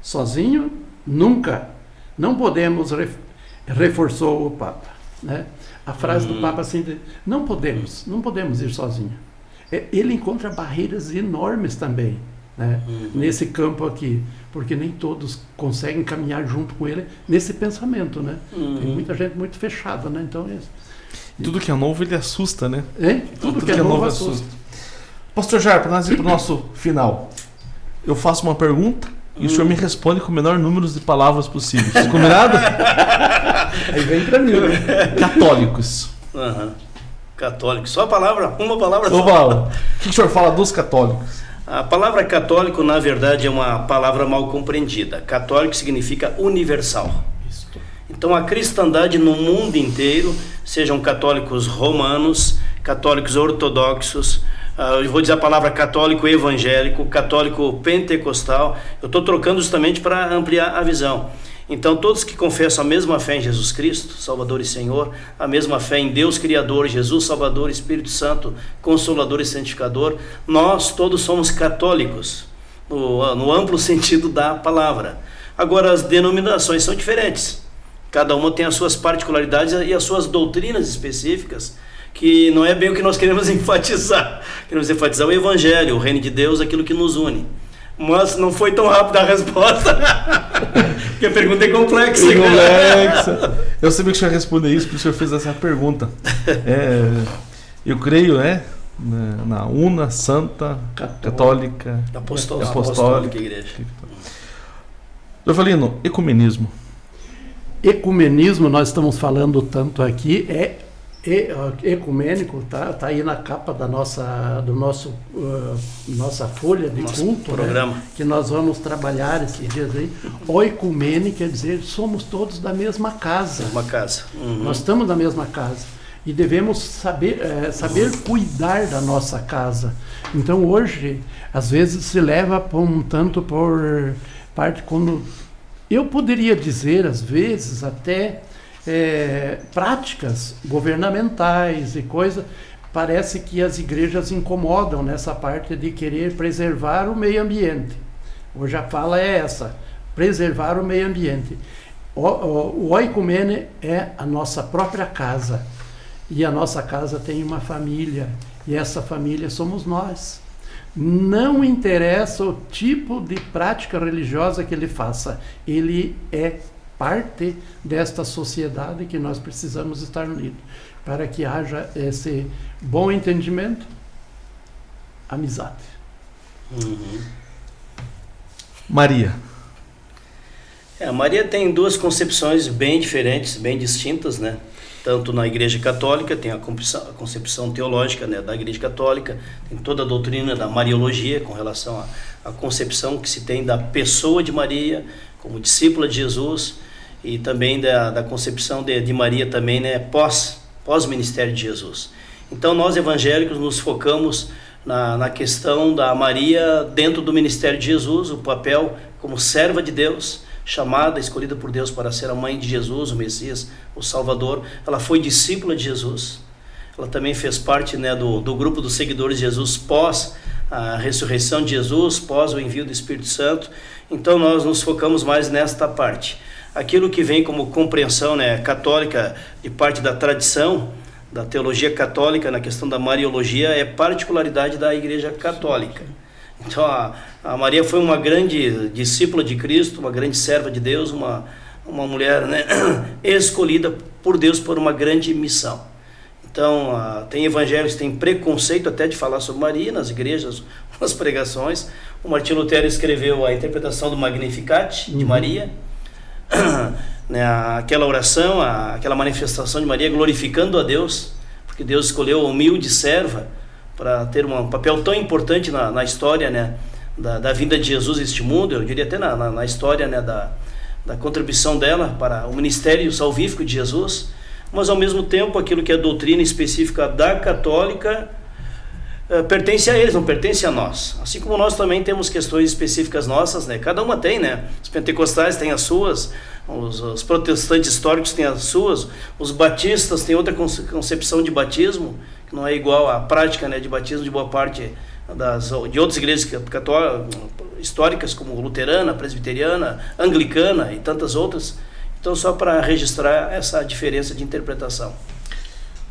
Sozinho, nunca. Não podemos, reforçou o Papa. Né? A frase do Papa assim, não podemos, não podemos ir sozinho. É, ele encontra barreiras enormes também né? Uhum. nesse campo aqui, porque nem todos conseguem caminhar junto com ele nesse pensamento, né? Uhum. Tem muita gente muito fechada, né? Então é tudo que é novo ele assusta, né? É? Tudo, tudo que, que, é, novo, assusta. assusta. Pastor Jair, para nós ir para o nosso final, eu faço uma pergunta e o senhor me responde com o menor número de palavras possíveis. Combinado? Aí vem para mim. Católicos. Uhum. Católicos. Só a palavra, uma palavra só. O que o senhor fala dos católicos? A palavra católico, na verdade, é uma palavra mal compreendida. Católico significa universal. Então, a cristandade no mundo inteiro, sejam católicos romanos, católicos ortodoxos, uh, eu vou dizer a palavra católico evangélico, católico pentecostal, eu estou trocando justamente para ampliar a visão. Então, todos que confessam a mesma fé em Jesus Cristo, Salvador e Senhor, a mesma fé em Deus Criador, Jesus Salvador, Espírito Santo, Consolador e Santificador, nós todos somos católicos, no, no amplo sentido da palavra. Agora, as denominações são diferentes. Cada uma tem as suas particularidades e as suas doutrinas específicas, que não é bem o que nós queremos enfatizar. Queremos enfatizar o Evangelho, o Reino de Deus, aquilo que nos une. Mas não foi tão rápida a resposta. Porque a pergunta é complexa. É complexa. Eu sabia que o senhor ia responder isso, porque o senhor fez essa pergunta. É, eu creio, né? Na Una, Santa, Católica, Apostólica, Apostólica Igreja. Valino, ecumenismo. Ecumenismo, nós estamos falando tanto aqui, é, ecumênico, tá, tá aí na capa da nossa, do nosso, uh, nossa folha de nosso culto, né? programa. Que nós vamos trabalhar esses dias aí. O ecumênico quer dizer somos todos da mesma casa. Mesma casa. Uhum. Nós estamos na mesma casa e devemos saber, é, saber cuidar da nossa casa. Então hoje, às vezes se leva um tanto por parte quando eu poderia dizer, às vezes, até é, práticas governamentais e coisa, parece que as igrejas incomodam nessa parte de querer preservar o meio ambiente. Hoje a fala é essa, preservar o meio ambiente. O, o, o oicumene é a nossa própria casa e a nossa casa tem uma família, e essa família somos nós. Não interessa o tipo de prática religiosa que ele faça, ele é parte desta sociedade que nós precisamos estar unidos, para que haja esse bom entendimento, amizade. Uhum. Maria. É, a Maria tem duas concepções bem diferentes, bem distintas, né? tanto na Igreja Católica, tem a concepção, a concepção teológica né, da Igreja Católica, tem toda a doutrina da Mariologia com relação à, à concepção que se tem da pessoa de Maria como discípula de Jesus e também da, da concepção de, de Maria também né, pós, pós-ministério de Jesus. Então nós evangélicos nos focamos na, na questão da Maria dentro do ministério de Jesus, o papel como serva de Deus, chamada, escolhida por Deus para ser a mãe de Jesus, o Messias, o Salvador. Ela foi discípula de Jesus. Ela também fez parte né, do, do grupo dos seguidores de Jesus pós a ressurreição de Jesus, pós o envio do Espírito Santo. Então nós nos focamos mais nesta parte. Aquilo que vem como compreensão né, católica de parte da tradição, da teologia católica na questão da Mariologia, é particularidade da Igreja Católica. Então a, a Maria foi uma grande discípula de Cristo, uma grande serva de Deus, uma, uma mulher né, escolhida por Deus por uma grande missão. Então, uh, tem evangélicos que têm preconceito até de falar sobre Maria nas igrejas, nas pregações. O Martinho Lutero escreveu a interpretação do Magnificat de uhum. Maria, né, aquela oração, aquela manifestação de Maria glorificando a Deus, porque Deus escolheu a humilde serva para ter um papel tão importante na, na história né, da, da vinda de Jesus a este mundo, eu diria até na, na, na história né, da, da contribuição dela para o ministério salvífico de Jesus, mas ao mesmo tempo aquilo que é doutrina específica da católica uh, pertence a eles, não pertence a nós. Assim como nós também temos questões específicas nossas, né? Cada uma tem, né? Os pentecostais têm as suas, os, os protestantes históricos têm as suas, os batistas têm outra concepção de batismo, que não é igual à prática né, de batismo de boa parte das, de outras igrejas históricas, como luterana, presbiteriana, anglicana e tantas outras. Então, só para registrar essa diferença de interpretação.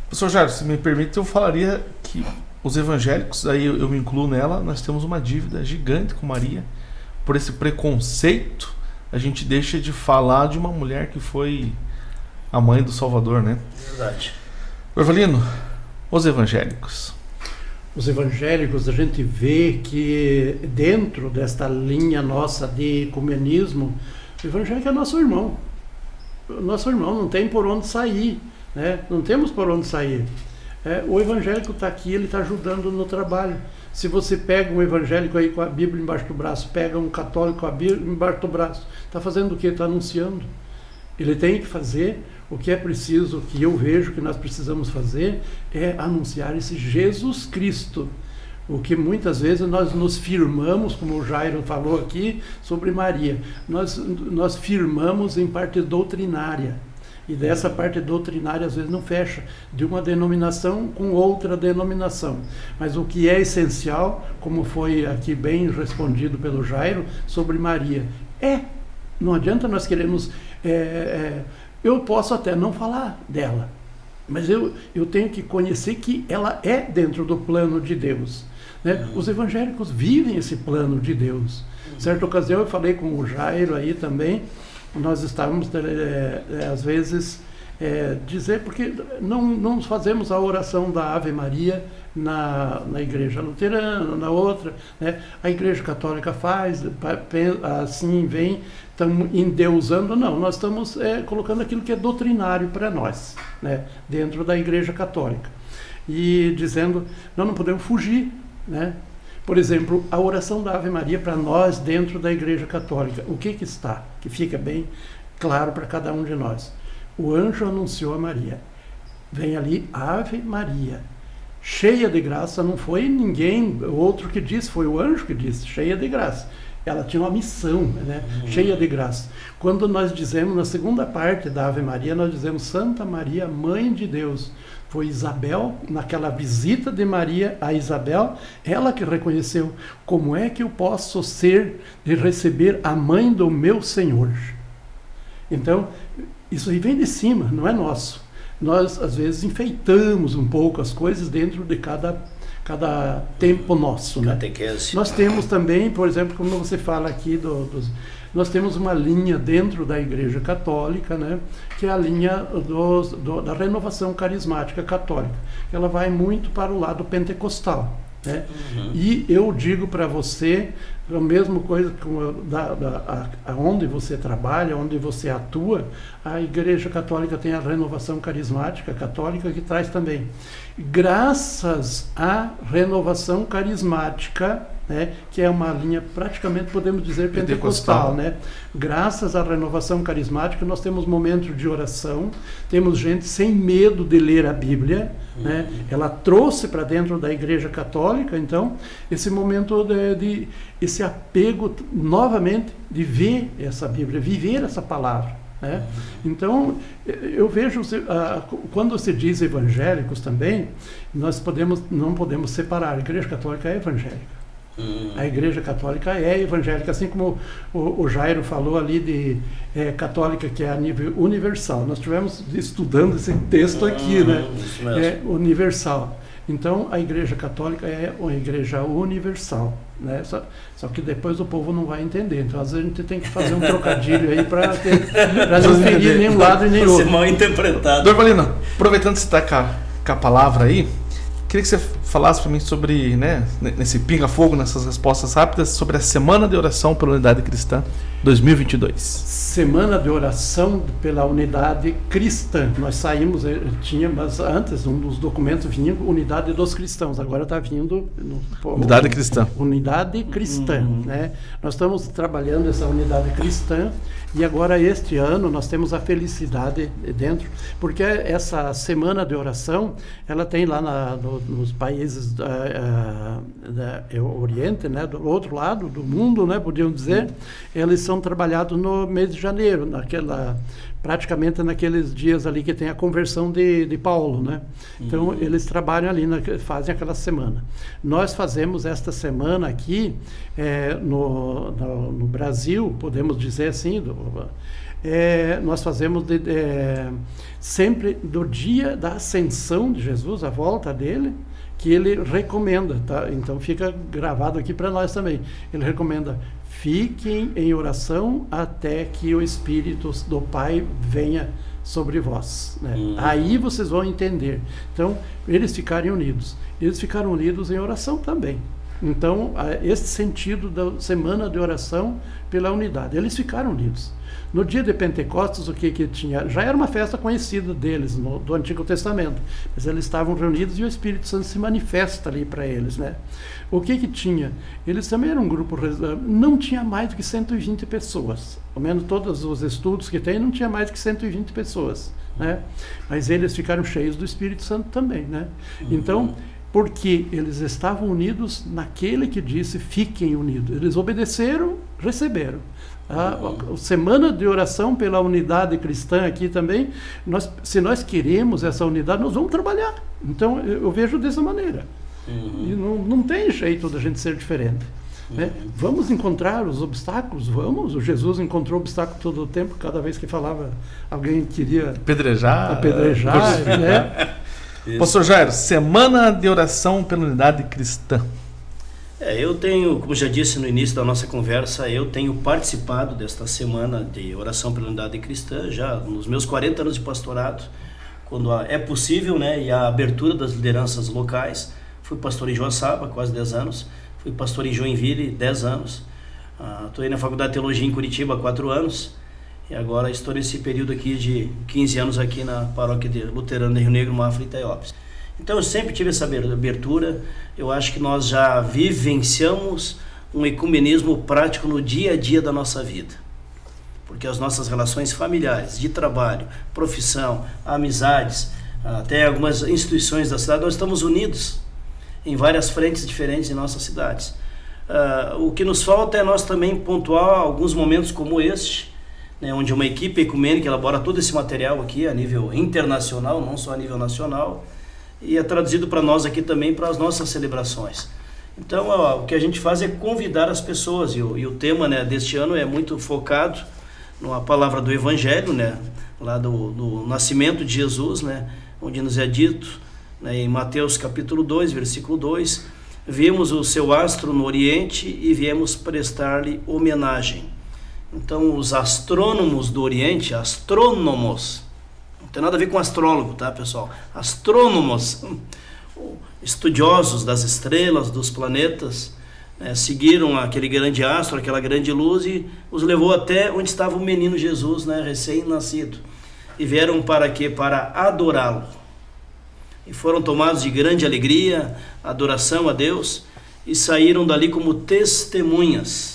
Professor Jairo, se me permite, eu falaria que os evangélicos, aí eu, eu me incluo nela, nós temos uma dívida gigante com Maria. Por esse preconceito, a gente deixa de falar de uma mulher que foi a mãe do Salvador, né? Verdade. Orvalino, os evangélicos. Os evangélicos, a gente vê que dentro desta linha nossa de ecumenismo, o evangélico é nosso irmão. Nosso irmão não tem por onde sair, né? não temos por onde sair. É, o evangélico está aqui, ele está ajudando no trabalho. Se você pega um evangélico aí com a Bíblia embaixo do braço, pega um católico com a Bíblia embaixo do braço, está fazendo o que? Está anunciando. Ele tem que fazer o que é preciso, o que eu vejo que nós precisamos fazer, é anunciar esse Jesus Cristo. O que muitas vezes nós nos firmamos, como o Jairo falou aqui sobre Maria, nós, nós firmamos em parte doutrinária. E dessa parte doutrinária às vezes não fecha, de uma denominação com outra denominação. Mas o que é essencial, como foi aqui bem respondido pelo Jairo, sobre Maria, é. Não adianta nós queremos. É, é, eu posso até não falar dela, mas eu, eu tenho que conhecer que ela é dentro do plano de Deus. Né? Os evangélicos vivem esse plano de Deus. Uhum. Certa ocasião eu falei com o Jairo aí também, nós estávamos, é, é, às vezes, é, dizer, porque não, não fazemos a oração da Ave Maria na, na igreja luterana, na outra, né? a igreja católica faz, assim vem, estamos endeusando, não, nós estamos é, colocando aquilo que é doutrinário para nós, né? dentro da igreja católica. E dizendo, nós não podemos fugir, né? Por exemplo, a oração da Ave Maria para nós dentro da Igreja Católica, o que que está? Que fica bem claro para cada um de nós. O anjo anunciou a Maria. Vem ali Ave Maria, cheia de graça, não foi ninguém outro que disse, foi o anjo que disse, cheia de graça. Ela tinha uma missão, né? Uhum. cheia de graça. Quando nós dizemos, na segunda parte da Ave Maria, nós dizemos Santa Maria, Mãe de Deus. Foi Isabel, naquela visita de Maria a Isabel, ela que reconheceu como é que eu posso ser de receber a mãe do meu Senhor. Então, isso aí vem de cima, não é nosso nós às vezes enfeitamos um pouco as coisas dentro de cada cada tempo nosso, né? Nós temos também, por exemplo, como você fala aqui do, dos, nós temos uma linha dentro da Igreja Católica, né, que é a linha dos, do, da renovação carismática católica. Ela vai muito para o lado pentecostal. Né? Uhum. E eu digo para você, a mesma coisa com da, da, a, onde você trabalha, onde você atua, a Igreja Católica tem a renovação carismática católica que traz também. Graças à renovação carismática, né, que é uma linha praticamente, podemos dizer, pentecostal. pentecostal. Né? Graças à renovação carismática, nós temos momentos de oração, temos gente sem medo de ler a Bíblia. Uhum. Né? Ela trouxe para dentro da Igreja Católica, então, esse momento de, de, esse apego novamente de ver essa Bíblia, viver essa palavra. Né? Uhum. Então, eu vejo, quando se diz evangélicos também, nós podemos, não podemos separar. A Igreja Católica é evangélica. A Igreja Católica é evangélica, assim como o, o Jairo falou ali de é, católica que é a nível universal. Nós tivemos estudando esse texto aqui, né? É universal. Então a Igreja Católica é uma igreja universal, né? Só, só, que depois o povo não vai entender. Então às vezes a gente tem que fazer um trocadilho aí para não ferir nem um lado e nem outro. Ser mal interpretado. Dorvalina, aproveitando que você está com, com a palavra aí, queria que você falasse para mim sobre, né, nesse pinga-fogo, nessas respostas rápidas, sobre a Semana de Oração pela Unidade Cristã 2022. Semana de Oração pela Unidade Cristã. Nós saímos, eh, tinha, mas antes, um dos documentos vinha Unidade dos Cristãos, agora está vindo... No, unidade Cristã. Unidade Cristã, uhum. né? Nós estamos trabalhando essa Unidade Cristã e agora, este ano, nós temos a felicidade dentro, porque essa semana de oração, ela tem lá na, no, nos países da, uh, da Oriente, né, do outro lado do mundo, né, podíamos dizer, eles são trabalhados no mês de janeiro, naquela praticamente naqueles dias ali que tem a conversão de, de Paulo, né? Então uhum. eles trabalham ali, na, fazem aquela semana. Nós fazemos esta semana aqui é, no, no, no, Brasil, podemos dizer assim, do, é, nós fazemos de, é, sempre do dia da ascensão de Jesus, a volta dele, que ele recomenda, tá? Então fica gravado aqui para nós também. Ele recomenda Fiquem em oração até que o Espírito do Pai venha sobre vós. Né? Uhum. Aí vocês vão entender. Então, eles ficarem unidos. Eles ficaram unidos em oração também. Então, esse sentido da semana de oração pela unidade. Eles ficaram unidos. No dia de Pentecostes, o que que tinha? Já era uma festa conhecida deles, no, do Antigo Testamento. Mas eles estavam reunidos e o Espírito Santo se manifesta ali para eles, né? O que que tinha? Eles também eram um grupo, não tinha mais do que 120 pessoas. Ao menos todos os estudos que tem, não tinha mais do que 120 pessoas, né? Mas eles ficaram cheios do Espírito Santo também, né? Então, porque eles estavam unidos naquele que disse fiquem unidos. Eles obedeceram, receberam. A, a, semana de oração pela unidade cristã aqui também, nós, se nós queremos essa unidade, nós vamos trabalhar. Então, eu, eu vejo dessa maneira. Uhum. E não, não tem jeito da gente ser diferente. Né? Uhum. Vamos encontrar os obstáculos? Vamos. O Jesus encontrou obstáculo todo o tempo, cada vez que falava, alguém queria apedrejar. apedrejar né? Pastor Jairo, semana de oração pela unidade cristã. É, eu tenho, como já disse no início da nossa conversa, eu tenho participado desta semana de oração pela unidade cristã já nos meus 40 anos de pastorado, quando é possível, né, e a abertura das lideranças locais. Fui pastor em Joaçaba, quase 10 anos. Fui pastor em Joinville, 10 anos. Estou uh, aí na Faculdade de Teologia em Curitiba, há 4 anos. E agora estou nesse período aqui de 15 anos aqui na paróquia de Luterano de Rio Negro, Mafra e Itaiópolis. Então eu sempre tive essa abertura. Eu acho que nós já vivenciamos um ecumenismo prático no dia a dia da nossa vida. Porque as nossas relações familiares, de trabalho, profissão, amizades, até algumas instituições da cidade, nós estamos unidos em várias frentes diferentes em nossas cidades. Uh, o que nos falta é nós também pontuar alguns momentos como este, né, onde uma equipe ecumênica elabora todo esse material aqui a nível internacional, não só a nível nacional, e é traduzido para nós aqui também para as nossas celebrações. Então, ó, o que a gente faz é convidar as pessoas, e o, e o tema né, deste ano é muito focado na palavra do Evangelho, né, lá do, do nascimento de Jesus, né, onde nos é dito né, em Mateus capítulo 2, versículo 2, vimos o seu astro no Oriente e viemos prestar-lhe homenagem. Então, os astrônomos do Oriente, astrônomos, tem nada a ver com astrólogo, tá, pessoal? Astrônomos, estudiosos das estrelas, dos planetas, né, seguiram aquele grande astro, aquela grande luz e os levou até onde estava o menino Jesus, né, recém-nascido. E vieram para quê? Para adorá-lo. E foram tomados de grande alegria, adoração a Deus, e saíram dali como testemunhas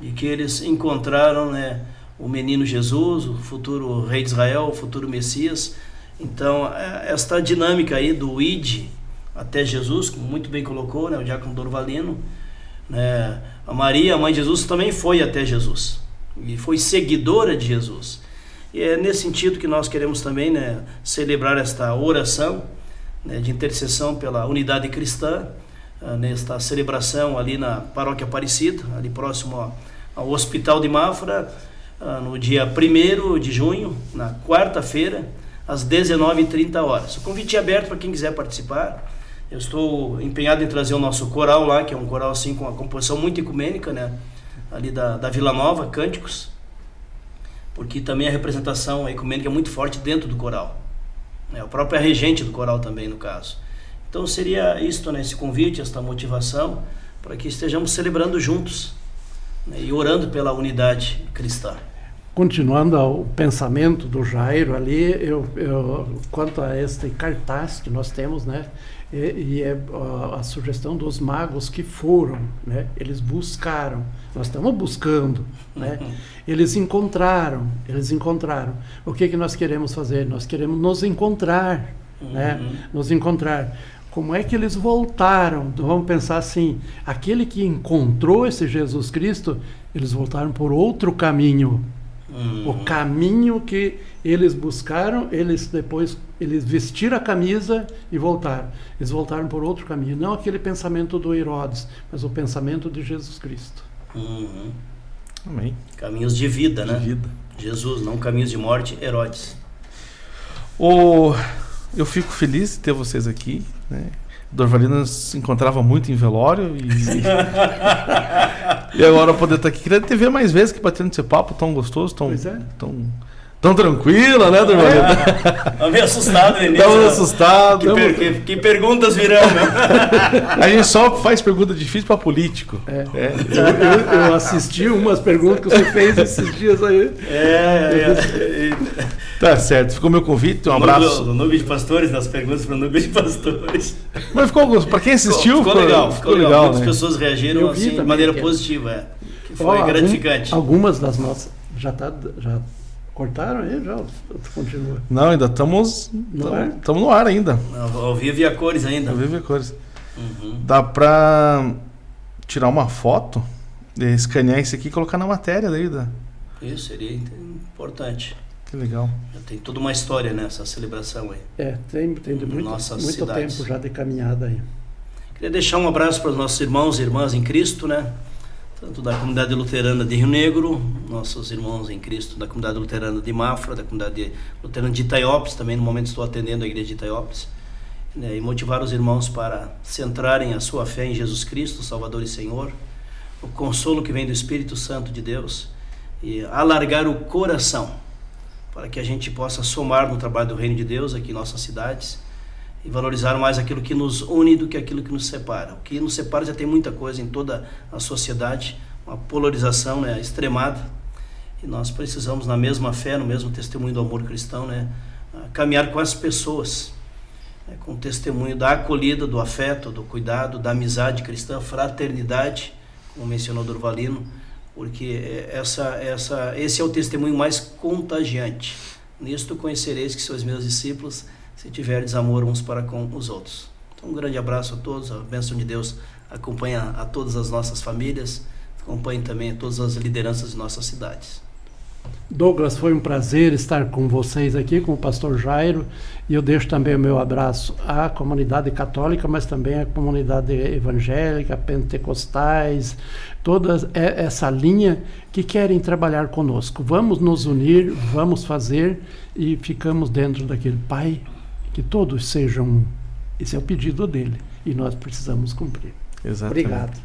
de que eles encontraram, né, o menino Jesus, o futuro rei de Israel, o futuro Messias. Então, é, esta dinâmica aí do id até Jesus, como muito bem colocou, né, o diácono Dorvalino, né, a Maria, a mãe de Jesus, também foi até Jesus e foi seguidora de Jesus. E é nesse sentido que nós queremos também né, celebrar esta oração né, de intercessão pela unidade cristã, nesta celebração ali na Paróquia Aparecida, ali próximo ao, ao Hospital de Mafra, ah, no dia 1 de junho, na quarta-feira, às 19h30 horas. O convite é aberto para quem quiser participar. Eu estou empenhado em trazer o nosso coral lá, que é um coral assim com uma composição muito ecumênica, né? Ali da, da Vila Nova, Cânticos, porque também a representação ecumênica é muito forte dentro do coral. É a própria regente do coral também, no caso. Então seria isto, né? Esse convite, esta motivação, para que estejamos celebrando juntos né? e orando pela unidade cristã continuando o pensamento do Jairo ali, eu, eu, quanto a este cartaz que nós temos, né, e, e é a, a, sugestão dos magos que foram, né, eles buscaram, nós estamos buscando, né, uhum. eles encontraram, eles encontraram. O que que nós queremos fazer? Nós queremos nos encontrar, né, uhum. né, nos encontrar. Como é que eles voltaram? Então, vamos pensar assim: aquele que encontrou esse Jesus Cristo, eles voltaram por outro caminho Uhum. O caminho que eles buscaram, eles depois eles vestiram a camisa e voltaram. Eles voltaram por outro caminho, não aquele pensamento do Herodes, mas o pensamento de Jesus Cristo. Uhum. Amém. Caminhos de vida, de né? Vida. Jesus, não caminhos de morte, Herodes. O... Eu fico feliz de ter vocês aqui, né? Dorvalina se encontrava muito em velório e, e agora poder estar aqui. Queria te ver mais vezes que batendo esse papo tão gostoso, tão, é. tão, tão tranquila, né, Dorvalina? É. meio assustado início. Estava assustado. Que, per, que, que, perguntas virão, né? A gente só faz pergunta difícil para político. É. É. Eu, eu, eu, assisti umas perguntas que você fez esses dias aí. É, é. Tá certo, ficou meu convite, um abraço. No, no Núcleo de Pastores, nas perguntas para o Núcleo de Pastores. Mas ficou, para quem assistiu, ficou, ficou, legal. Ficou, legal. legal Muitas né? pessoas reagiram assim, de maneira que... positiva. É. Que foi gratificante. Algumas das nossas. Já, tá, já cortaram aí? Já continua? Não, ainda estamos no, ar. Estamos no ar ainda. Ao vivo e a cores ainda. Ao vivo e a cores. Uhum. Dá para tirar uma foto, escanear isso aqui e colocar na matéria daí. Da... Isso, seria importante. Que legal. Já tem toda uma história nessa celebração aí. É, tem, tem muito, muito tempo já de caminhada aí. Queria deixar um abraço para os nossos irmãos e irmãs em Cristo, né? Tanto da comunidade luterana de Rio Negro, nossos irmãos em Cristo da comunidade luterana de Mafra, da comunidade luterana de Itaiópolis, também no momento estou atendendo a igreja de Itaiópolis. né, e motivar os irmãos para centrarem a sua fé em Jesus Cristo, Salvador e Senhor, o consolo que vem do Espírito Santo de Deus e alargar o coração para que a gente possa somar no trabalho do Reino de Deus aqui em nossas cidades e valorizar mais aquilo que nos une do que aquilo que nos separa. O que nos separa já tem muita coisa em toda a sociedade, uma polarização né, extremada, e nós precisamos, na mesma fé, no mesmo testemunho do amor cristão, né, caminhar com as pessoas, né, com o testemunho da acolhida, do afeto, do cuidado, da amizade cristã, fraternidade, como mencionou Durvalino, porque essa, essa, esse é o testemunho mais contagiante. Nisto conhecereis que sois meus discípulos, se tiverdes amor uns para com os outros. Então, um grande abraço a todos, a bênção de Deus acompanha a todas as nossas famílias, acompanhe também todas as lideranças de nossas cidades. Douglas, foi um prazer estar com vocês aqui, com o pastor Jairo, e eu deixo também o meu abraço à comunidade católica, mas também à comunidade evangélica, pentecostais, toda essa linha que querem trabalhar conosco. Vamos nos unir, vamos fazer e ficamos dentro daquele Pai, que todos sejam. Esse é o pedido dele e nós precisamos cumprir. Exatamente. Obrigado.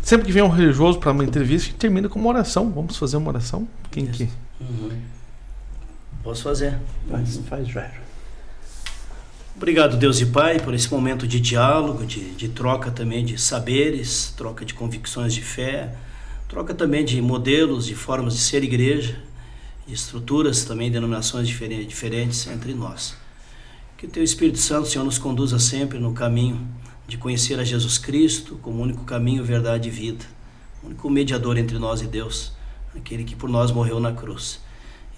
Sempre que vem um religioso para uma entrevista, a gente termina com uma oração. Vamos fazer uma oração? Quem que? Uhum. Posso fazer. Faz, faz Jairo. Obrigado, Deus e Pai, por esse momento de diálogo, de, de troca também de saberes, troca de convicções de fé, troca também de modelos, de formas de ser igreja, de estruturas também, denominações diferentes, diferentes entre nós. Que o Teu Espírito Santo, Senhor, nos conduza sempre no caminho de conhecer a Jesus Cristo como único caminho, verdade e vida, único mediador entre nós e Deus, aquele que por nós morreu na cruz.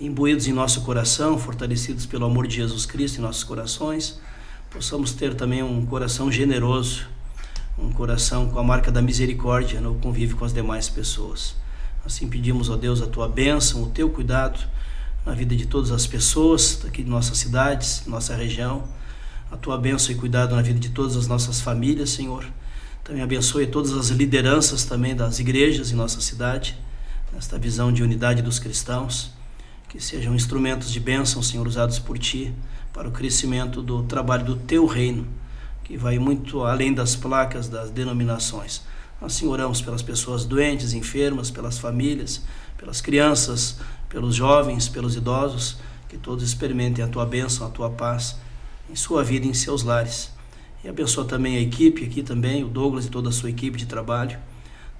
Imbuídos em nosso coração, fortalecidos pelo amor de Jesus Cristo em nossos corações, possamos ter também um coração generoso, um coração com a marca da misericórdia no convívio com as demais pessoas. Assim pedimos, ó Deus, a tua bênção, o teu cuidado na vida de todas as pessoas daqui de nossas cidades, nossa região a tua bênção e cuidado na vida de todas as nossas famílias, Senhor. Também abençoe todas as lideranças também das igrejas em nossa cidade, nesta visão de unidade dos cristãos, que sejam instrumentos de bênção, Senhor, usados por Ti para o crescimento do trabalho do Teu reino, que vai muito além das placas das denominações. Assim oramos pelas pessoas doentes, enfermas, pelas famílias, pelas crianças, pelos jovens, pelos idosos, que todos experimentem a Tua bênção, a Tua paz em sua vida, em seus lares. E abençoa também a equipe aqui também, o Douglas e toda a sua equipe de trabalho,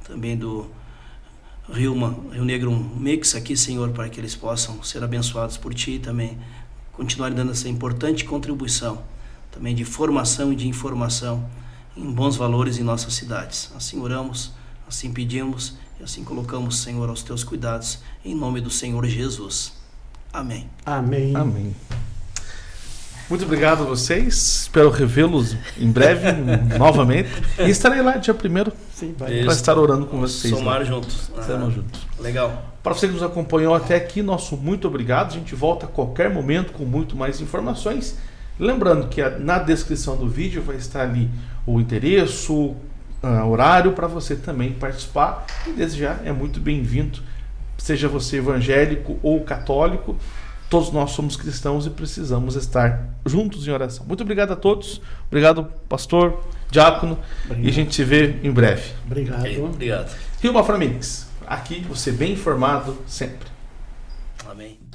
também do Rio, Rio Negro Mix aqui, Senhor, para que eles possam ser abençoados por Ti e também continuarem dando essa importante contribuição, também de formação e de informação em bons valores em nossas cidades. Assim oramos, assim pedimos e assim colocamos, Senhor, aos Teus cuidados, em nome do Senhor Jesus. Amém. Amém. Amém. Muito obrigado a vocês. Espero revê-los em breve, novamente. E estarei lá dia primeiro para estar orando com vocês. Somar lá. juntos. Estaremos juntos. Legal. Para você que nos acompanhou até aqui, nosso muito obrigado. A gente volta a qualquer momento com muito mais informações. Lembrando que na descrição do vídeo vai estar ali o endereço, o horário para você também participar. E desde já é muito bem-vindo, seja você evangélico ou católico. Todos nós somos cristãos e precisamos estar juntos em oração. Muito obrigado a todos. Obrigado, pastor, diácono. Obrigado. E a gente se vê em breve. Obrigado. Obrigado. Rio Maframix. Aqui você bem informado sempre. Amém.